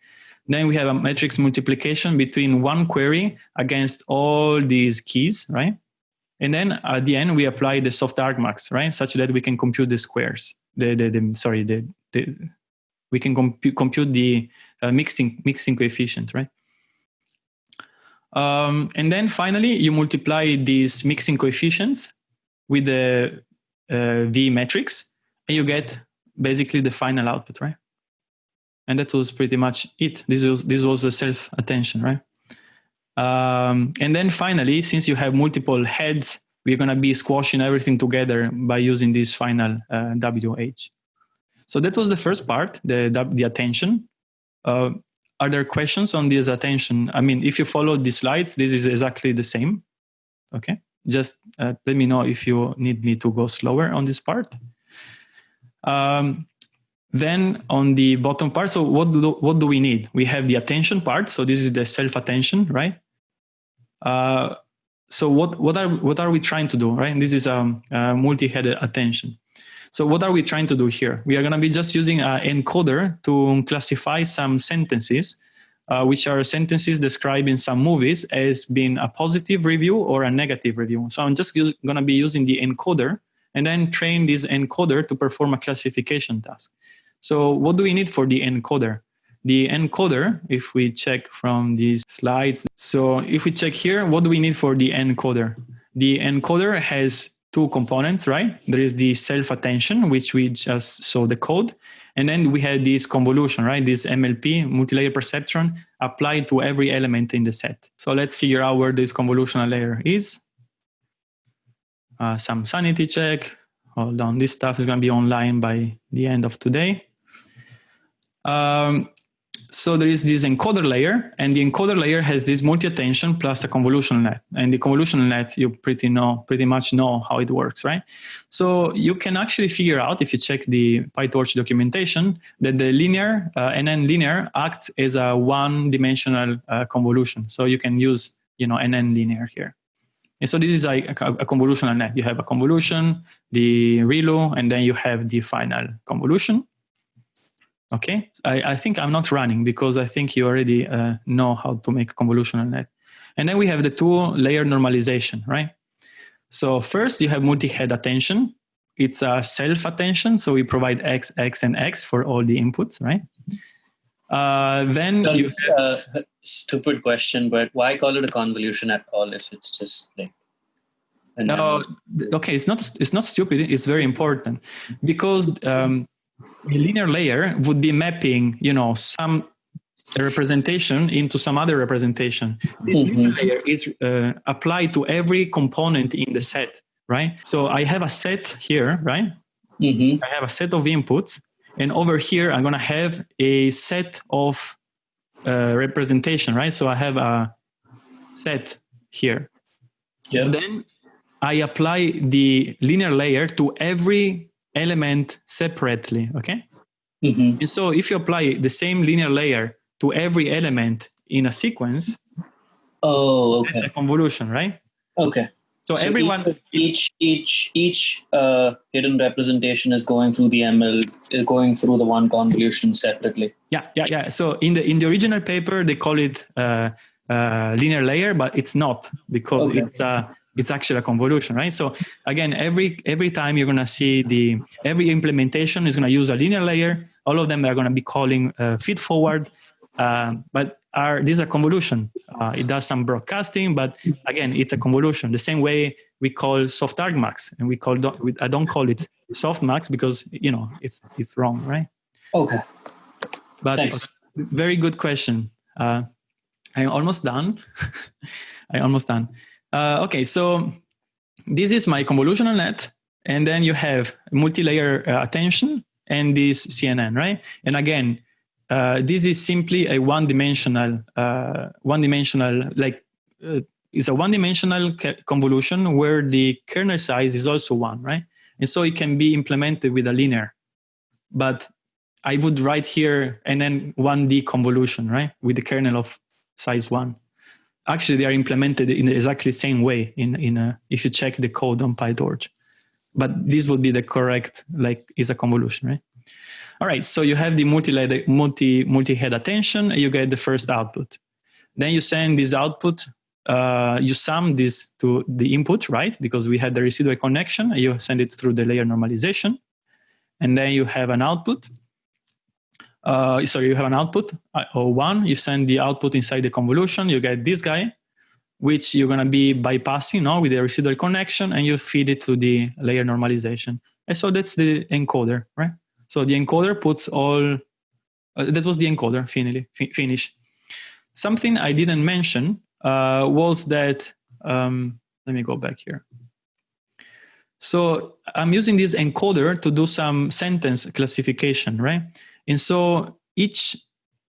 Then we have a matrix multiplication between one query against all these keys, right? And then at the end we apply the soft argmax, right? Such that we can compute the squares. The, the, the sorry, the, the we can compute compute the uh, mixing mixing coefficient, right? Um, and then finally you multiply these mixing coefficients with the uh, V matrix, and you get basically the final output, right? And that was pretty much it. This was this was the self attention, right? Um, and then finally, since you have multiple heads, we're going to be squashing everything together by using this final uh, WH. So that was the first part, the, the attention. Uh, are there questions on this attention? I mean, if you follow the slides, this is exactly the same. Okay just uh, let me know if you need me to go slower on this part. Um, then on the bottom part, so what do, what do we need? We have the attention part. So this is the self-attention, right? Uh, so what, what, are, what are we trying to do, right? And this is a, um, a multi-headed attention. So what are we trying to do here? We are going to be just using an encoder to classify some sentences, uh, which are sentences described in some movies as being a positive review or a negative review. So I'm just going to be using the encoder and then train this encoder to perform a classification task. So what do we need for the encoder? The encoder, if we check from these slides, so if we check here, what do we need for the encoder? The encoder has two components, right? There is the self-attention, which we just saw the code. And then we had this convolution, right? This MLP, multi-layer perceptron, applied to every element in the set. So let's figure out where this convolutional layer is. Uh, some sanity check. Hold on, this stuff is going to be online by the end of today. Um, so there is this encoder layer, and the encoder layer has this multi-attention plus a convolutional net. And the convolutional net, you pretty know, pretty much know how it works, right? So you can actually figure out, if you check the PyTorch documentation, that the linear uh, NN linear acts as a one-dimensional uh, convolution. So you can use, you know, NN linear here. And so this is like a, a convolutional net. You have a convolution, the ReLU, and then you have the final convolution. Okay, I, I think I'm not running because I think you already uh, know how to make a convolutional net. And then we have the two layer normalization, right? So first you have multi-head attention. It's a self-attention, so we provide X, X, and X for all the inputs, right? Uh, then Well, you uh, stupid question, but why call it a convolution at all if it's just like No, okay, it's not it's not stupid. It's very important because um, a linear layer would be mapping, you know, some representation into some other representation. This linear layer is uh, applied to every component in the set, right? So I have a set here, right? Mhm. I have a set of inputs, and over here I'm gonna have a set of uh, representation, right? So I have a set here. Yeah. And then I apply the linear layer to every element separately, okay? Mhm. And so if you apply the same linear layer to every element in a sequence, Oh, okay. a convolution, right? Okay. So, everyone, each each each uh, hidden representation is going through the ML, going through the one convolution separately. yeah, yeah, yeah. So in the in the original paper, they call it uh, uh, linear layer, but it's not because Okay. it's uh, it's actually a convolution, right? So again, every every time you're gonna see the every implementation is gonna use a linear layer. All of them are gonna be calling uh, feed forward, uh, but are this is a convolution? Uh, it does some broadcasting, but again, it's a convolution. The same way we call soft argmax, and we call don't, I don't call it softmax because you know it's it's wrong, right? Okay. But Thanks. very good question. Uh, I'm almost done. I'm almost done. Uh, okay, so this is my convolutional net, and then you have multi-layer uh, attention and this CNN, right? And again, uh, this is simply a one-dimensional, uh, one-dimensional like uh, it's a one-dimensional convolution where the kernel size is also one, right? And so it can be implemented with a linear, but I would write here and then 1D convolution, right? With the kernel of size one. Actually, they are implemented in exactly the same way in, in a, if you check the code on PyTorch. But this would be the correct, like, is a convolution, right? All right, so you have the multi multi multi head attention, you get the first output. Then you send this output, uh, you sum this to the input, right? Because we had the residual connection, you send it through the layer normalization. And then you have an output uh, sorry, you have an output uh, or one, you send the output inside the convolution, you get this guy, which you're going to be bypassing no, with the residual connection, and you feed it to the layer normalization. And so that's the encoder, right? So the encoder puts all, uh, that was the encoder, finally, fi- finish. Something I didn't mention uh, was that, um, let me go back here. So I'm using this encoder to do some sentence classification, right? And so each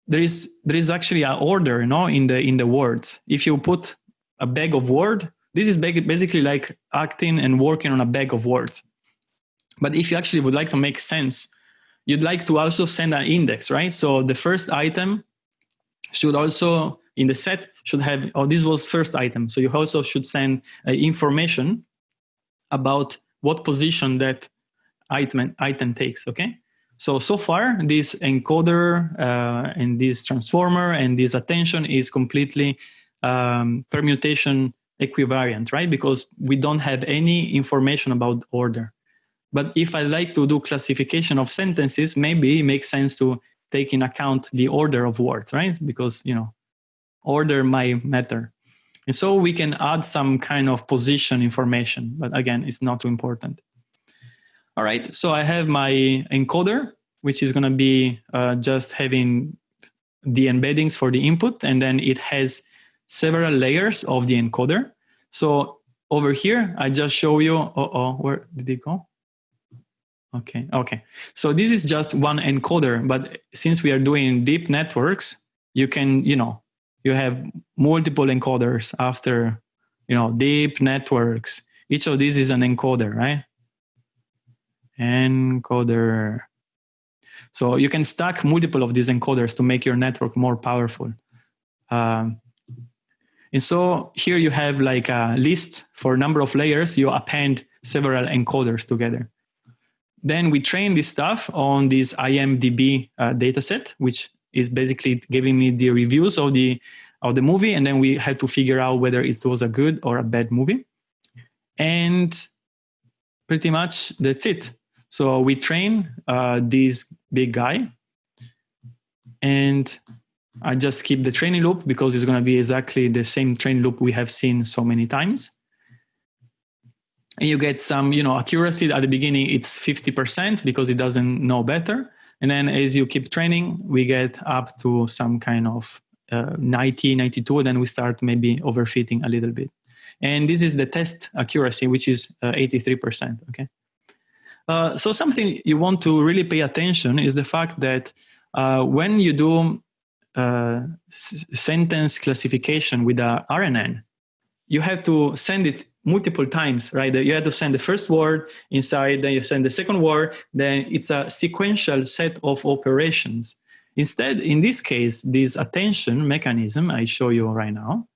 there is there is actually an order, you know, in the in the words. If you put a bag of word, this is basically like acting and working on a bag of words. But if you actually would like to make sense, you'd like to also send an index, right? So the first item should also in the set should have oh this was first item so you also should send uh, information about what position that item item takes. Okay. So so far, this encoder uh, and this transformer and this attention is completely um, permutation equivariant, right? Because we don't have any information about order. But if I like to do classification of sentences, maybe it makes sense to take in account the order of words, right? Because you know, order might matter. And so we can add some kind of position information, but again, it's not too important. All right, so I have my encoder, which is gonna be uh, just having the embeddings for the input, and then it has several layers of the encoder. So over here, I just show you, oh, oh where did it go? Okay, okay. So this is just one encoder, but since we are doing deep networks, you can, you know, you have multiple encoders after, you know, deep networks. Each of these is an encoder, right? Encoder. So you can stack multiple of these encoders to make your network more powerful. Um, and so here you have like a list for number of layers. You append several encoders together. Then we train this stuff on this IMDb uh, dataset, which is basically giving me the reviews of the of the movie, and then we had to figure out whether it was a good or a bad movie. And pretty much that's it. So we train uh, this big guy, and I just keep the training loop because it's going to be exactly the same training loop we have seen so many times. And you get some, you know, accuracy at the beginning. It's 50% because it doesn't know better. And then as you keep training, we get up to some kind of uh, 90, 92, and then we start maybe overfitting a little bit. And this is the test accuracy, which is uh, 83%, okay? Uh, so something you want to really pay attention is the fact that uh, when you do uh, sentence classification with a RNN, you have to send it multiple times, right? You have to send the first word inside, then you send the second word, then it's a sequential set of operations. Instead, in this case, this attention mechanism I show you right now,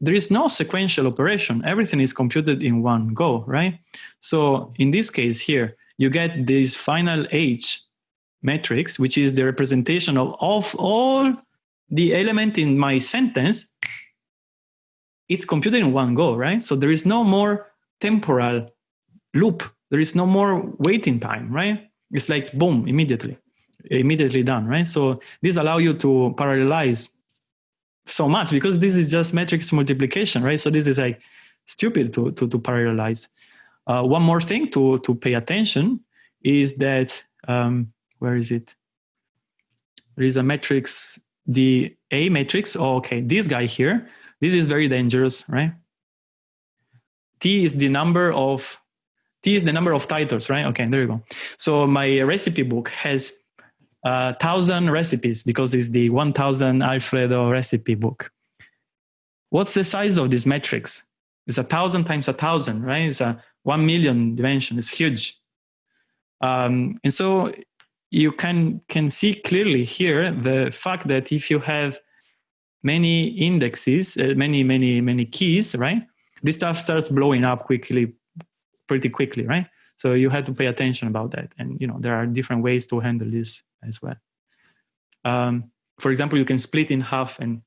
there is no sequential operation. Everything is computed in one go, right? So in this case here, you get this final H matrix, which is the representation of, of all the element in my sentence it's computed in one go, right? So there is no more temporal loop. There is no more waiting time, right? It's like boom, immediately, immediately done, right? So this allow you to parallelize so much because this is just matrix multiplication, right? So this is like stupid to to, to parallelize. Uh, one more thing to to pay attention is that um, where is it? There is a matrix, the A matrix. Oh, okay, this guy here this is very dangerous, right? T is the number of T is the number of titles, right? Okay, there you go. So my recipe book has a uh, thousand recipes because it's the 1000 Alfredo recipe book. What's the size of this matrix? It's a thousand times a thousand, right? It's a one million dimension. It's huge. Um, and so you can can see clearly here the fact that if you have many indexes, uh, many, many, many keys, right? This stuff starts blowing up quickly, pretty quickly, right? So you have to pay attention about that. And, you know, there are different ways to handle this as well. Um, for example, you can split in half and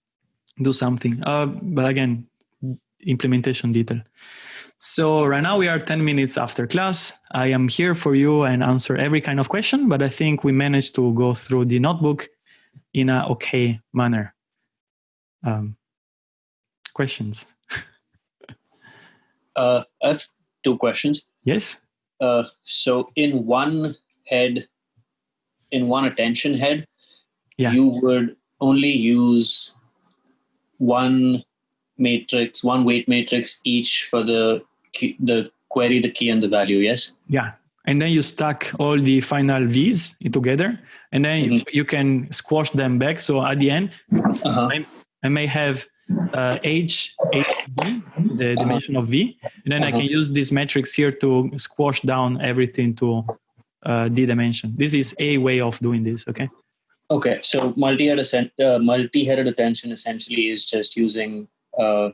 do something. Uh, but again, implementation detail. So right now we are 10 minutes after class. I am here for you and answer every kind of question, but I think we managed to go through the notebook in a okay manner um, questions. uh, I have two questions. Yes. Uh, so in one head, in one attention head, yeah. you would only use one matrix, one weight matrix each for the key, the query, the key, and the value. Yes. Yeah, and then you stack all the final v's together, and then mm-hmm. you can squash them back. So at the end, uh-huh. I may have uh, h, hv, the dimension of v, and then uh-huh. I can use this matrix here to squash down everything to uh, d dimension. This is a way of doing this, okay? Okay, so multi-headed, uh, multi-headed attention essentially is just using uh,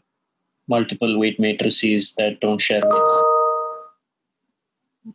multiple weight matrices that don't share weights.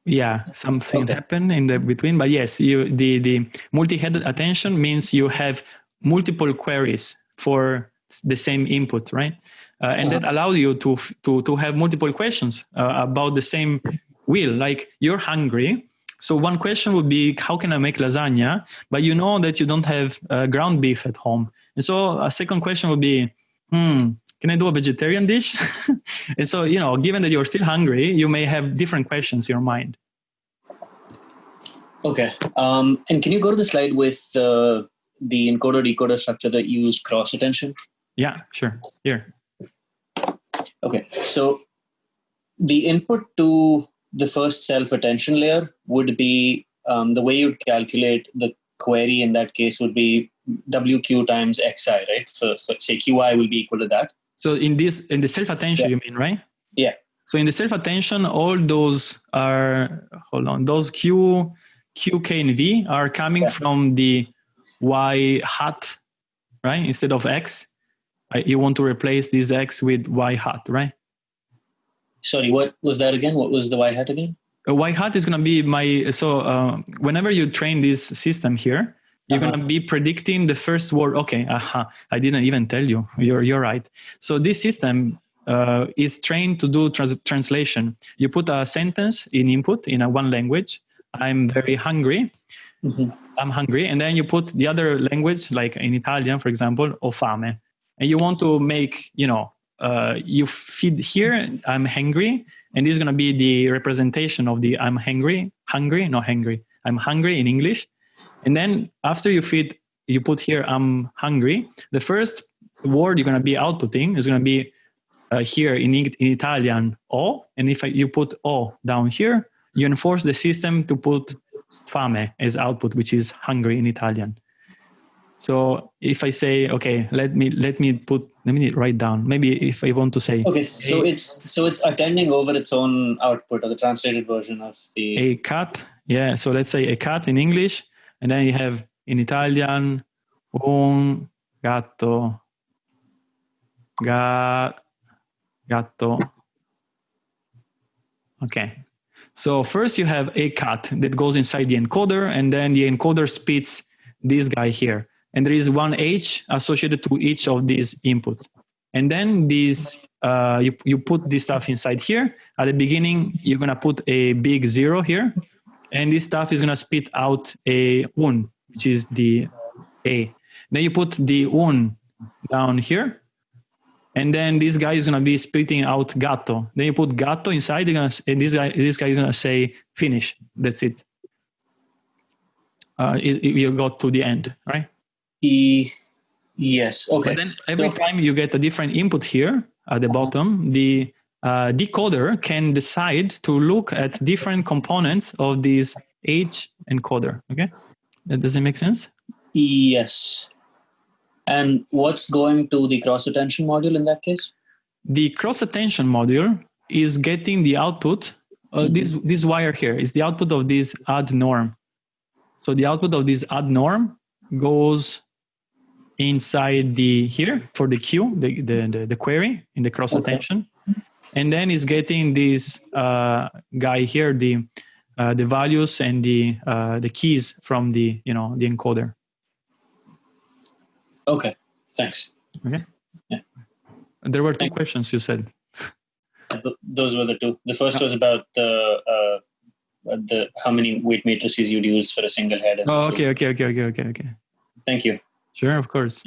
yeah something Okay. happened in the between but yes you the the multi-headed attention means you have multiple queries for the same input right? Uh, and that allows you to to to have multiple questions uh, about the same wheel. Like you're hungry so one question would be how can i make lasagna? But you know that you don't have uh, ground beef at home. And so a second question would be hmm can i do a vegetarian dish and so you know given that you're still hungry you may have different questions in your mind Okay. Um, and can you go to the slide with uh, the encoder decoder structure that used cross attention? yeah sure here Okay. So the input to the first self attention layer would be um, the way you'd calculate the query in that case would be WQ times XI, right? So, so say QI will be equal to that. So in this in the self attention, you mean right? Yeah. So in the self attention, all those are hold on. Those Q, Q, K, and V are coming Yeah. from the Y hat, right? Instead of X, I, you want to replace this X with Y hat, right? Sorry, what was that again? What was the Y hat again? A Y hat is going to be my so uh, whenever you train this system here, you're Uh-huh. going to be predicting the first word. Okay, aha, I didn't even tell you. You're you're right. So this system uh, is trained to do trans- translation. You put a sentence in input in a one language. I'm very hungry. Mhm. I'm hungry, and then you put the other language, like in Italian, for example, ho fame, and you want to make, you know, uh, you feed here. I'm hungry, and this is going to be the representation of the I'm hungry, hungry, not hungry. I'm hungry in English, and then after you feed, you put here I'm hungry. The first word you're going to be outputting is going to be uh, here in, in Italian o, and if I, you put o down here, you enforce the system to put fame as output, which is hungry in Italian. So if I say, okay, let me let me put let me write down. Maybe if I want to say Okay, so A- it's so it's attending over its own output or the translated version of the. a cat, yeah. So let's say a cat in English, and then you have in Italian un gatto, ga, gatto. Okay. So first you have a cat that goes inside the encoder, and then the encoder spits this guy here. And there is one H associated to each of these inputs. And then these, uh, you, you put this stuff inside here. At the beginning, you're gonna put a big zero here. And this stuff is gonna spit out a un, which is the A. Then you put the un down here. And then this guy is gonna be spitting out gatto. Then you put gatto inside, gonna, and this guy, this guy is gonna say finish. That's it. Uh, it- it- you got to the end, right? E- yes. Okay. But then every So- time you get a different input here at the bottom, the uh, decoder can decide to look at different components of this H encoder. Okay, that does it make sense? Yes. And what's going to the cross attention module in that case? The cross attention module is getting the output. Uh, This this wire here is the output of this add norm. So the output of this add norm goes inside the here for the queue, the the, the, the query in the cross Okay. And then is getting this uh, guy here the uh, the values and the uh, the keys from the you know the encoder. Okay. Thanks. OK. Yeah. There were two questions you said. Th- those were the two. The first was about the uh, the how many weight matrices you'd use for a single head. Oh, okay, okay, okay, okay, okay, okay. Thank you. Sure, of course.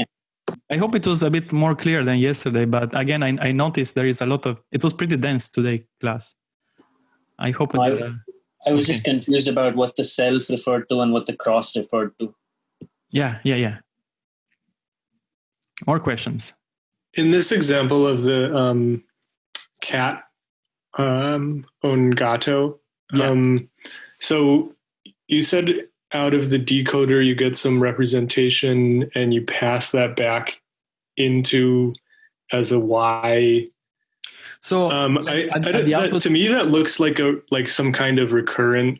I hope it was a bit more clear than yesterday, but again, I, I noticed there is a lot of. It was pretty dense today, class. I hope. I- It, uh, I was Okay. just confused about what the self referred to and what the cross referred to. yeah, yeah, yeah. More questions. In this example of the um, cat um, un gatto, Yeah. um, so you said out of the decoder you get some representation and you pass that back into as a y. So Um, I, I the that- output- to me that looks like a like some kind of recurrence.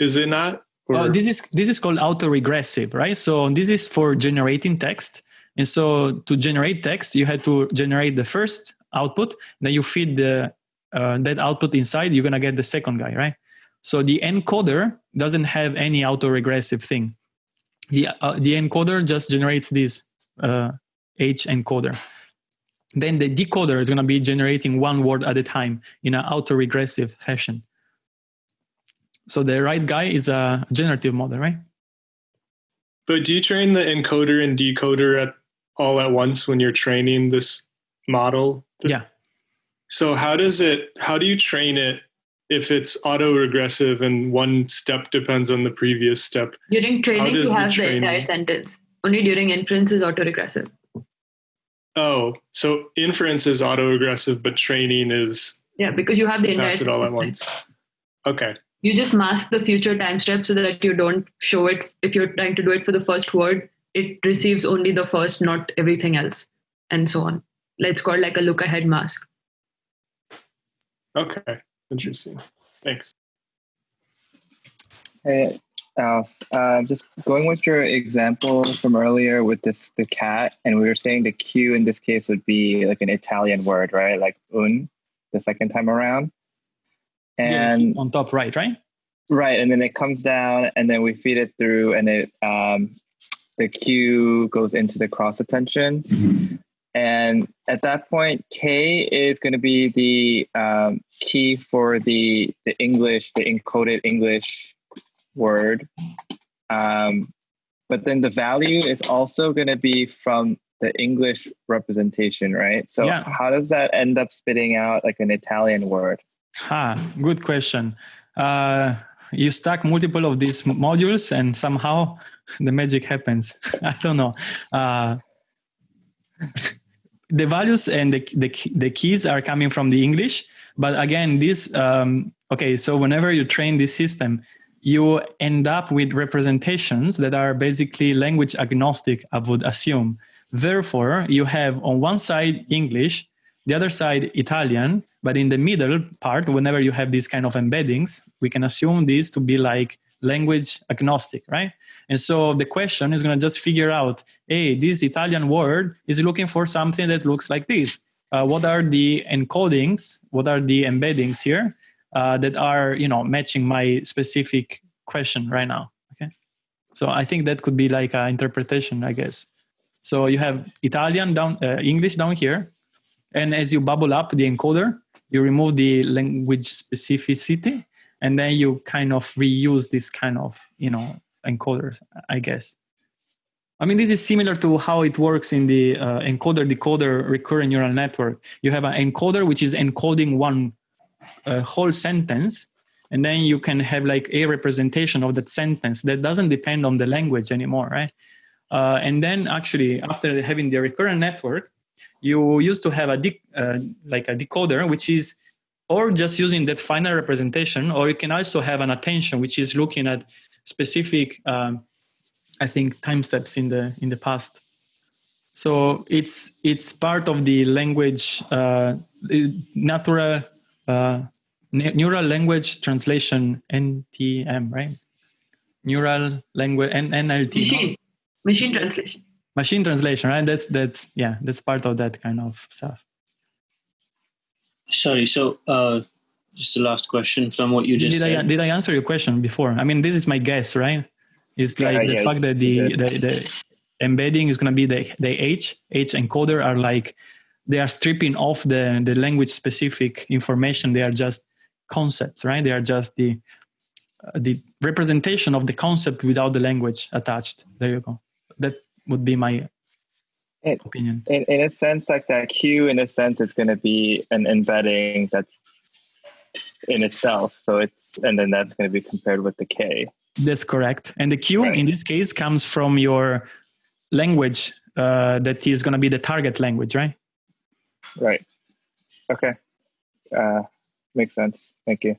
Is it not? Uh, this is this is called autoregressive, right? So this is for generating text, and so to generate text, you had to generate the first output, then you feed the uh, that output inside, you're gonna get the second guy, right? So the encoder doesn't have any autoregressive thing. The uh, the encoder just generates this uh, H encoder. Then the decoder is gonna be generating one word at a time in an autoregressive fashion. So the right guy is a generative model, right? But do you train the encoder and decoder at all at once when you're training this model? Yeah. So how does it how do you train it if it's auto-regressive and one step depends on the previous step? During training, you have the training- entire sentence. Only during inference is auto regressive. Oh, so inference is auto-regressive, but training is Yeah, because you have the entire pass it all at once. Okay. You just mask the future time step so that you don't show it. If you're trying to do it for the first word, it receives only the first, not everything else, and so on. It's called like a look ahead mask. Okay. Interesting. Thanks. Hey, Alf, uh, just going with your example from earlier with this the cat, and we were saying the Q in this case would be like an Italian word, right? Like un, the second time around. Yeah, And on top right, right? right, and then it comes down, and then we feed it through, and it um, the Q goes into the cross attention. And at that point, K is going to be the um, key for the the English, the encoded English word. Um, but then the value is also going to be from the English representation, right? So Yeah. how does that end up spitting out like an Italian word? Ha, good question. Uh, you stack multiple of these modules and somehow the magic happens. I don't know. Uh, the values and the, the, the keys are coming from the English. But again, this, um, okay, so whenever you train this system, you end up with representations that are basically language agnostic, I would assume. Therefore, you have on one side English, the other side Italian, but in the middle part, whenever you have these kind of embeddings, we can assume this to be like language agnostic, right? And so the question is going to just figure out, hey, this Italian word is looking for something that looks like this. Uh, what are the encodings? What are the embeddings here uh, that are, you know, matching my specific question right now? Okay, so I think that could be like an interpretation, I guess. So you have Italian down, uh, English down here, and as you bubble up the encoder, you remove the language specificity, and then you kind of reuse this kind of you know encoders, I guess. I mean, this is similar to how it works in the uh, encoder decoder recurrent neural network. You have an encoder which is encoding one uh, whole sentence, and then you can have like a representation of that sentence that doesn't depend on the language anymore, right? Uh, and then actually, after having the recurrent network, you used to have a uh, like a decoder, which is or just using that final representation, or you can also have an attention, which is looking at specific, um, I think, time steps in the in the past. So it's it's part of the language uh, natural uh, neural language translation NTM, right? Neural language N- NLT. no? Machine, machine translation. machine translation right that's that's yeah that's part of that kind of stuff Sorry. So, uh, just the last question from what you just did said. i did i answer your question before? I mean this is my guess right? It's like Yeah, the yeah, fact that the, you the the embedding is going to be the the h h encoder are like they are stripping off the the language specific information. They are just concepts right? They are just the uh, the representation of the concept without the language attached. There you go. That would be my It- opinion. In, in a sense, like that Q, in a sense, it's going to be an embedding that's in itself. So it's, and then that's going to be compared with the K. That's correct. And the Q Right. in this case comes from your language uh, that is going to be the target language, right? Right. Okay. Uh, makes sense. Thank you.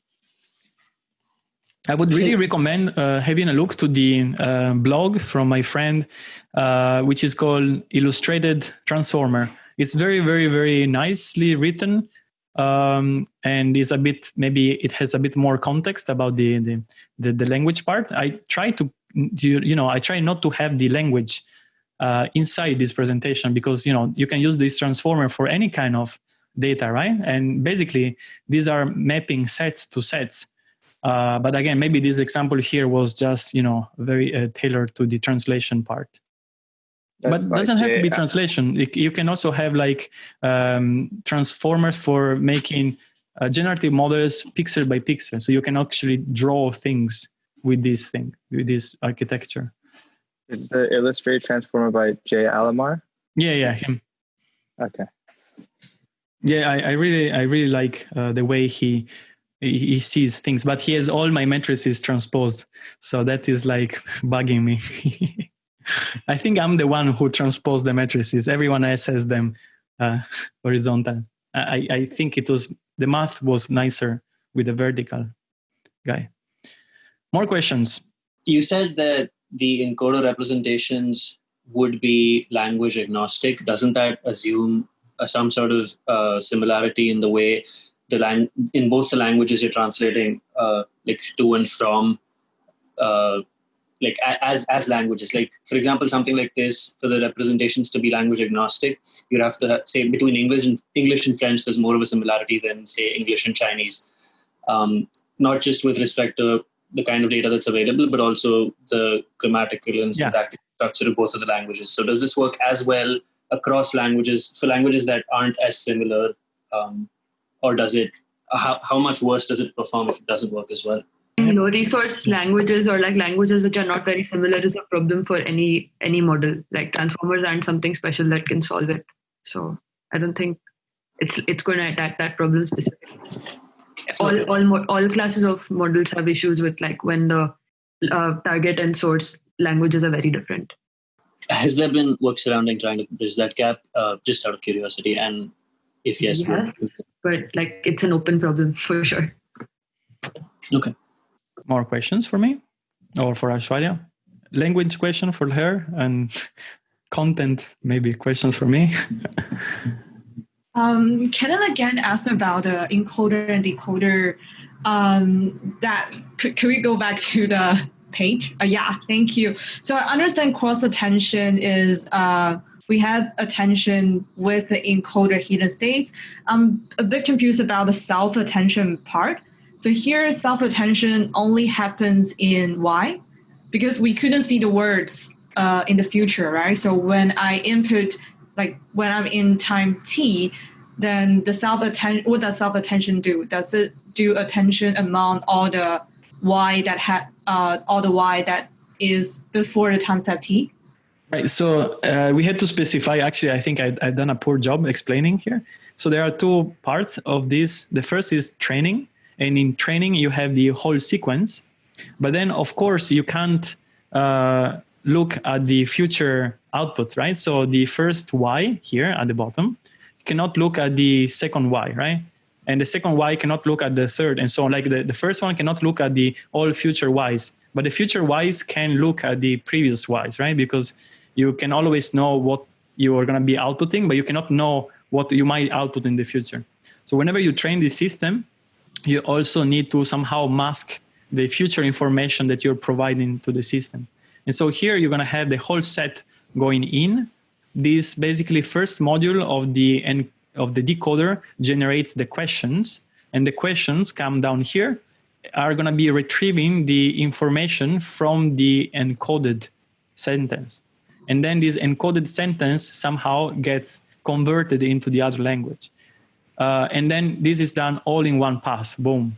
I would really recommend uh, having a look to the uh, blog from my friend, uh, which is called Illustrated Transformer. It's very, very, very nicely written, um, and is a bit maybe it has a bit more context about the the, the, the language part. I try to you, you know I try not to have the language uh, inside this presentation because you know you can use this transformer for any kind of data, right? And basically, these are mapping sets to sets. Uh, but again, maybe this example here was just you know very uh, tailored to the translation part. That's but doesn't have to be translation. You can also have like um, transformers for making uh, generative models pixel by pixel. So you can actually draw things with this thing, with this architecture. Is the Illustrator transformer by Jay Alammar? Yeah, yeah, him. Okay. Yeah, I, I really, I really like uh, the way he, he he sees things. But he has all my matrices transposed, so that is like bugging me. I think I'm the one who transposed the matrices. Everyone else has them uh, horizontal. I, I think it was the math was nicer with the vertical guy. More questions. You said that the encoder representations would be language agnostic. Doesn't that assume uh, some sort of uh, similarity in the way the lang- in both the languages you're translating, uh, like to and from, uh, like as as languages? Like for example, something like this for the representations to be language agnostic, you'd have to say between English and English and French, there's more of a similarity than say English and Chinese. Um, not just with respect to the kind of data that's available, but also the grammatical and Yeah. syntactic structure of both of the languages. So does this work as well across languages for languages that aren't as similar, um, or does it? How, how much worse does it perform if it doesn't work as well? Low resource languages or like languages which are not very similar is a problem for any any model like transformers aren't something special that can solve it so i don't think it's it's going to attack that problem specifically all all all classes of models have issues with like when the uh, target and source languages are very different Has there been work surrounding trying to bridge that gap, uh, just out of curiosity? And if yes, Yes. but like it's an open problem for sure okay. More questions for me or for Aishwarya? Language question for her and content maybe questions for me. Um, Kenan again asked about the encoder and decoder. Um, that could, could we go back to the page? Uh, yeah, thank you. So I understand cross attention is uh, we have attention with the encoder hidden states. I'm a bit confused about the self attention part. So here, self attention only happens in Y because we couldn't see the words uh, in the future, right? So when I input, like when I'm in time t, then the self attention, what does self attention do? Does it do attention among all the y that had uh, all the y that is before the time step t? Right. So uh, we had to specify. Actually, I think I, I've done a poor job explaining here. So there are two parts of this. The first is training, and in training you have the whole sequence, but then of course you can't uh, look at the future output, right? So the first y here at the bottom cannot look at the second y, right? And the second y cannot look at the third, and so on. Like the, the first one cannot look at the all future y's, but the future y's can look at the previous y's, right? Because you can always know what you are going to be outputting, but you cannot know what you might output in the future. So whenever you train the system, you also need to somehow mask the future information that you're providing to the system. And so here you're going to have the whole set going in. This basically first module of the en- of the decoder generates the questions, and the questions come down here are going to be retrieving the information from the encoded sentence. And then this encoded sentence somehow gets converted into the other language. Uh, and then this is done all in one pass, boom.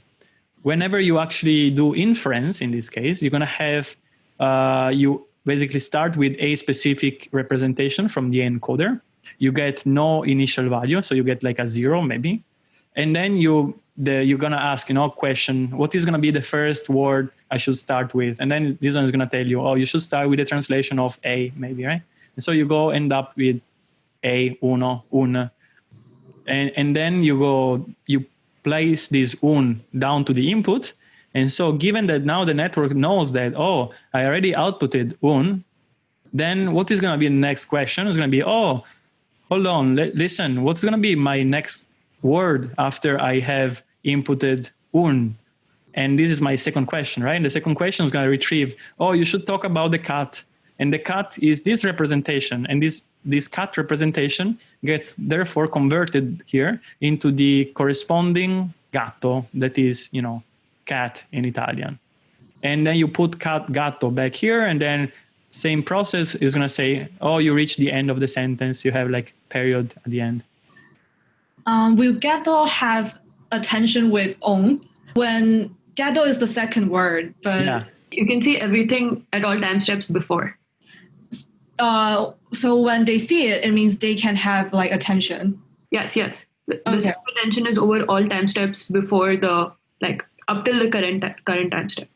Whenever you actually do inference, in this case, you're going to have, uh, you basically start with a specific representation from the encoder. You get no initial value, so you get like a zero maybe. And then you, the, you're going to ask, you know, question, what is going to be the first word I should start with? And then this one is going to tell you, oh, you should start with the translation of a, maybe, right? And so you go end up with a, uno, un, and, and then you go you place this un down to the input. And so given that now the network knows that oh i already outputted un then what is going to be the next question is going to be oh hold on li- listen what's going to be my next word after i have inputted un and this is my second question right? And the second question is going to retrieve oh you should talk about the cat and the cat is this representation. And this this cat representation gets therefore converted here into the corresponding gatto that is, you know, cat in Italian. And then you put cat gatto back here and then same process is going to say, oh, you reach the end of the sentence. You have like period at the end. Um, will gatto have attention with on when gatto is the second word, but Yeah. You can see everything at all time steps before. Uh, so when they see it, it means they can have like attention. Yes, yes. The, the Okay. self attention is over all time steps before the like up till the current current time step.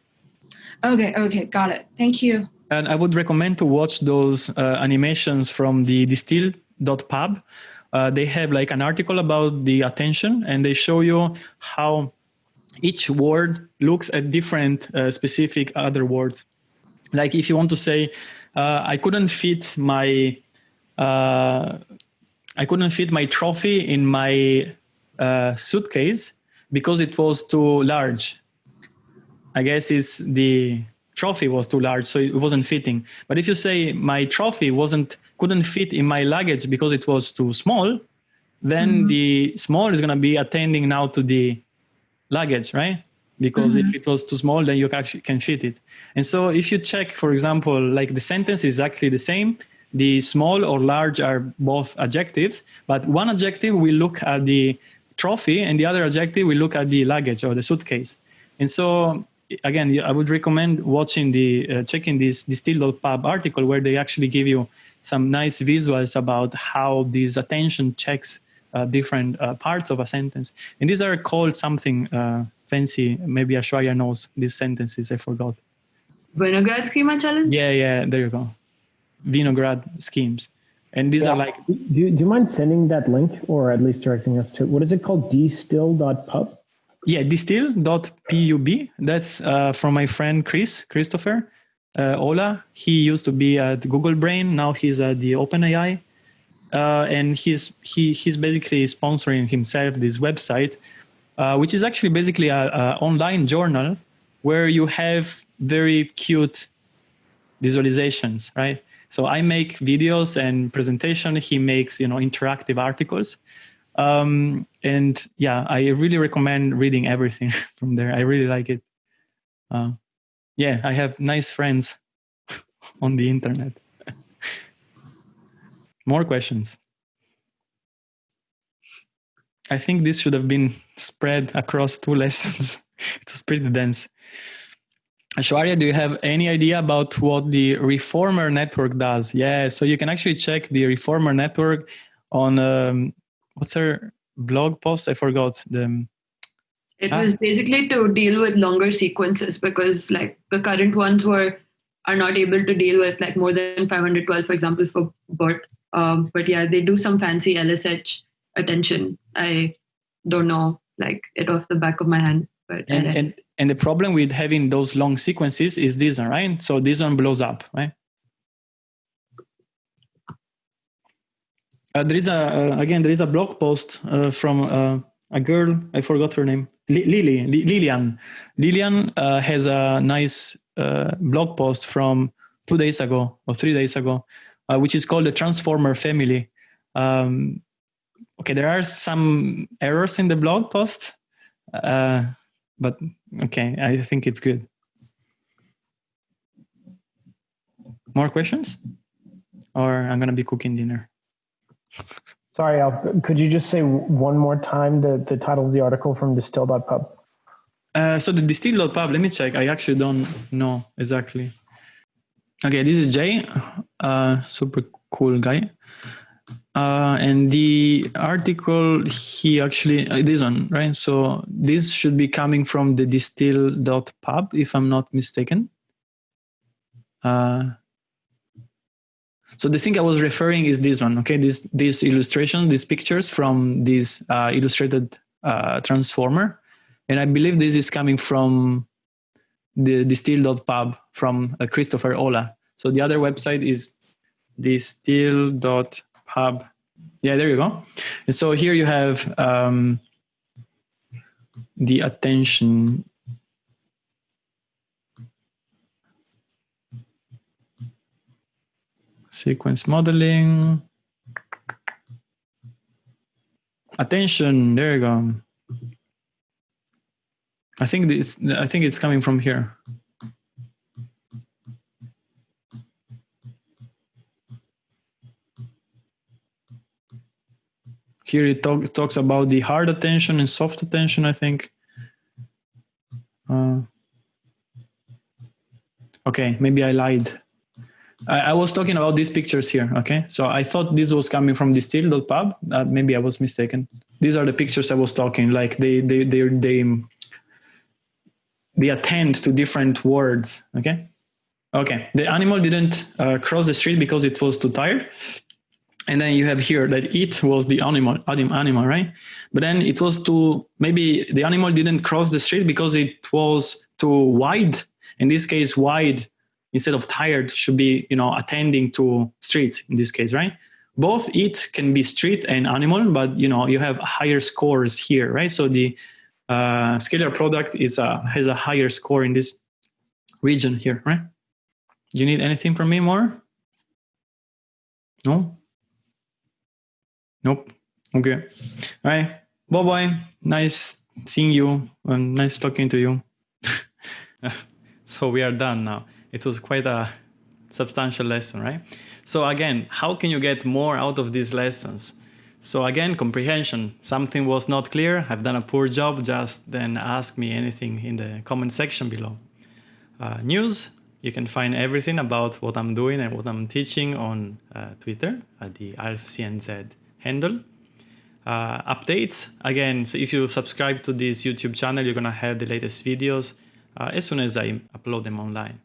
Okay, okay, got it. Thank you. And I would recommend to watch those uh, animations from the distill.pub. Uh, they have like an article about the attention and they show you how each word looks at different uh, specific other words. Like if you want to say, uh, I couldn't fit my, uh, I couldn't fit my trophy in my uh, suitcase because it was too large. I guess it's the trophy was too large, so it wasn't fitting. But if you say my trophy wasn't couldn't fit in my luggage because it was too small, then the small is gonna be attending now to the luggage, right? Because if it was too small, then you actually can fit it. And so if you check, for example, like the sentence is actually the same. The small or large are both adjectives, but one adjective will look at the trophy and the other adjective will look at the luggage or the suitcase. And so again, I would recommend watching the uh, checking this distill.pub article where they actually give you some nice visuals about how these attention checks uh, different uh, parts of a sentence. And these are called something uh, fancy. Maybe Aishwarya knows these sentences. I forgot. Winograd schema challenge? Yeah, yeah. There you go. Winograd schemes. And these are like Do you, do you mind sending that link or at least directing us to what is it called? Distill.pub? Yeah, distill.pub. That's uh, from my friend Chris, Christopher uh, Olah. He used to be at Google Brain. Now he's at the OpenAI. Uh, and he's, he, he's basically sponsoring himself this website, uh, which is actually basically an online journal where you have very cute visualizations, right? So I make videos and presentation. He makes, you know, interactive articles. Um, and yeah, I really recommend reading everything from there. I really like it. Uh, yeah, I have nice friends on the internet. More questions. I think this should have been spread across two lessons. it was pretty dense. Aishwarya, do you have any idea about what the Reformer network does? Yeah, so you can actually check the Reformer network on um, what's their blog post? I forgot the. It Ah. was basically to deal with longer sequences because like the current ones were are not able to deal with like more than 512, for example, for BERT. Um, but yeah, they do some fancy LSH attention. I don't know like it off the back of my hand, but And, and and the problem with having those long sequences is this one, right? So this one blows up, right? Uh, there is a uh, again there is a blog post uh, from uh, a girl I forgot her name Li- Lily Li- Lilian Lilian uh, has a nice uh, blog post from two days ago or three days ago which is called the Transformer Family. Um, okay, there are some errors in the blog post, uh, but okay, I think it's good. More questions, or I'm gonna be cooking dinner. Sorry, Al, could you just say one more time the, the title of the article from distill.pub? Uh, so the distill.pub, let me check. I actually don't know exactly. Okay, this is Jay, uh, super cool guy. Uh, and the article, he actually, uh, this one, right? So this should be coming from the distill.pub, if I'm not mistaken. Uh, so the thing I was referring is this one, okay? This this illustration, these pictures from this uh, illustrated uh, transformer, and I believe this is coming from the distill.pub from uh, Christopher Olah. So the other website is distill.pub hub. Yeah, there you go. And so here you have um, the attention sequence modeling. Attention, there you go. I think this I think it's coming from here. Here it talk, talks about the hard attention and soft attention, I think. Uh, okay, maybe I lied. I, I, was talking about these pictures here, okay? So I thought this was coming from distill.pub. Uh, maybe I was mistaken. These are the pictures I was talking, like they, they, they, they, they attend to different words, okay? Okay, the animal didn't uh, cross the street because it was too tired and then you have here that it was the animal animal right? But then it was too maybe the animal didn't cross the street because it was too wide. In this case wide instead of tired should be you know attending to street in this case right? Both it can be street and animal but you know you have higher scores here right? So the uh, scalar product is a has a higher score in this region here right? You need anything from me more? No Nope. Okay. All right. Bye bye. Nice seeing you and nice talking to you. so we are done now. It was quite a substantial lesson, right? So again, how can you get more out of these lessons? So again, comprehension. Something was not clear. I've done a poor job. Just then ask me anything in the comment section below. Uh, news. You can find everything about what I'm doing and what I'm teaching on uh, Twitter at the AlfCNZ handle. Uh, updates, again, so if you subscribe to this YouTube channel, you're gonna have the latest videos uh, as soon as I upload them online.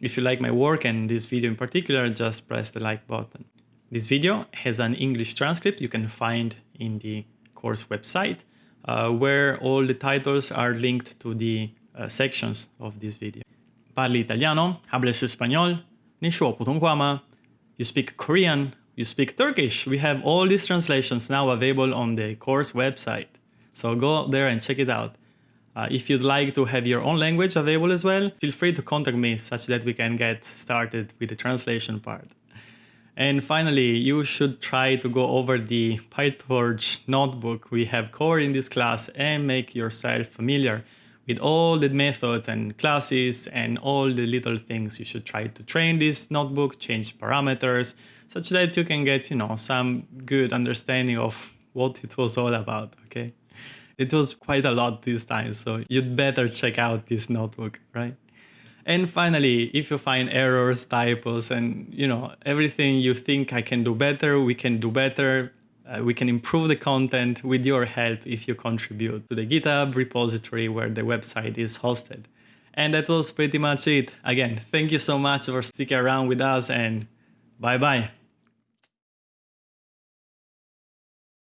If you like my work and this video in particular, just press the like button. This video has an English transcript you can find in the course website, uh, where all the titles are linked to the uh, sections of this video. Parli italiano, hables español, nishuo putonghua You speak Korean, you speak Turkish, we have all these translations now available on the course website. So go there and check it out. Uh, if you'd like to have your own language available as well, feel free to contact me such that we can get started with the translation part. And finally, you should try to go over the PyTorch notebook we have covered in this class and make yourself familiar with all the methods and classes and all the little things you should try to train this notebook, change parameters, such that you can get, you know, some good understanding of what it was all about, okay? It was quite a lot this time, so you'd better check out this notebook, right? And finally, if you find errors, typos, and you know everything you think I can do better, we can do better. Uh, we can improve the content with your help if you contribute to the GitHub repository where the website is hosted. And that was pretty much it. Again, thank you so much for sticking around with us and bye bye.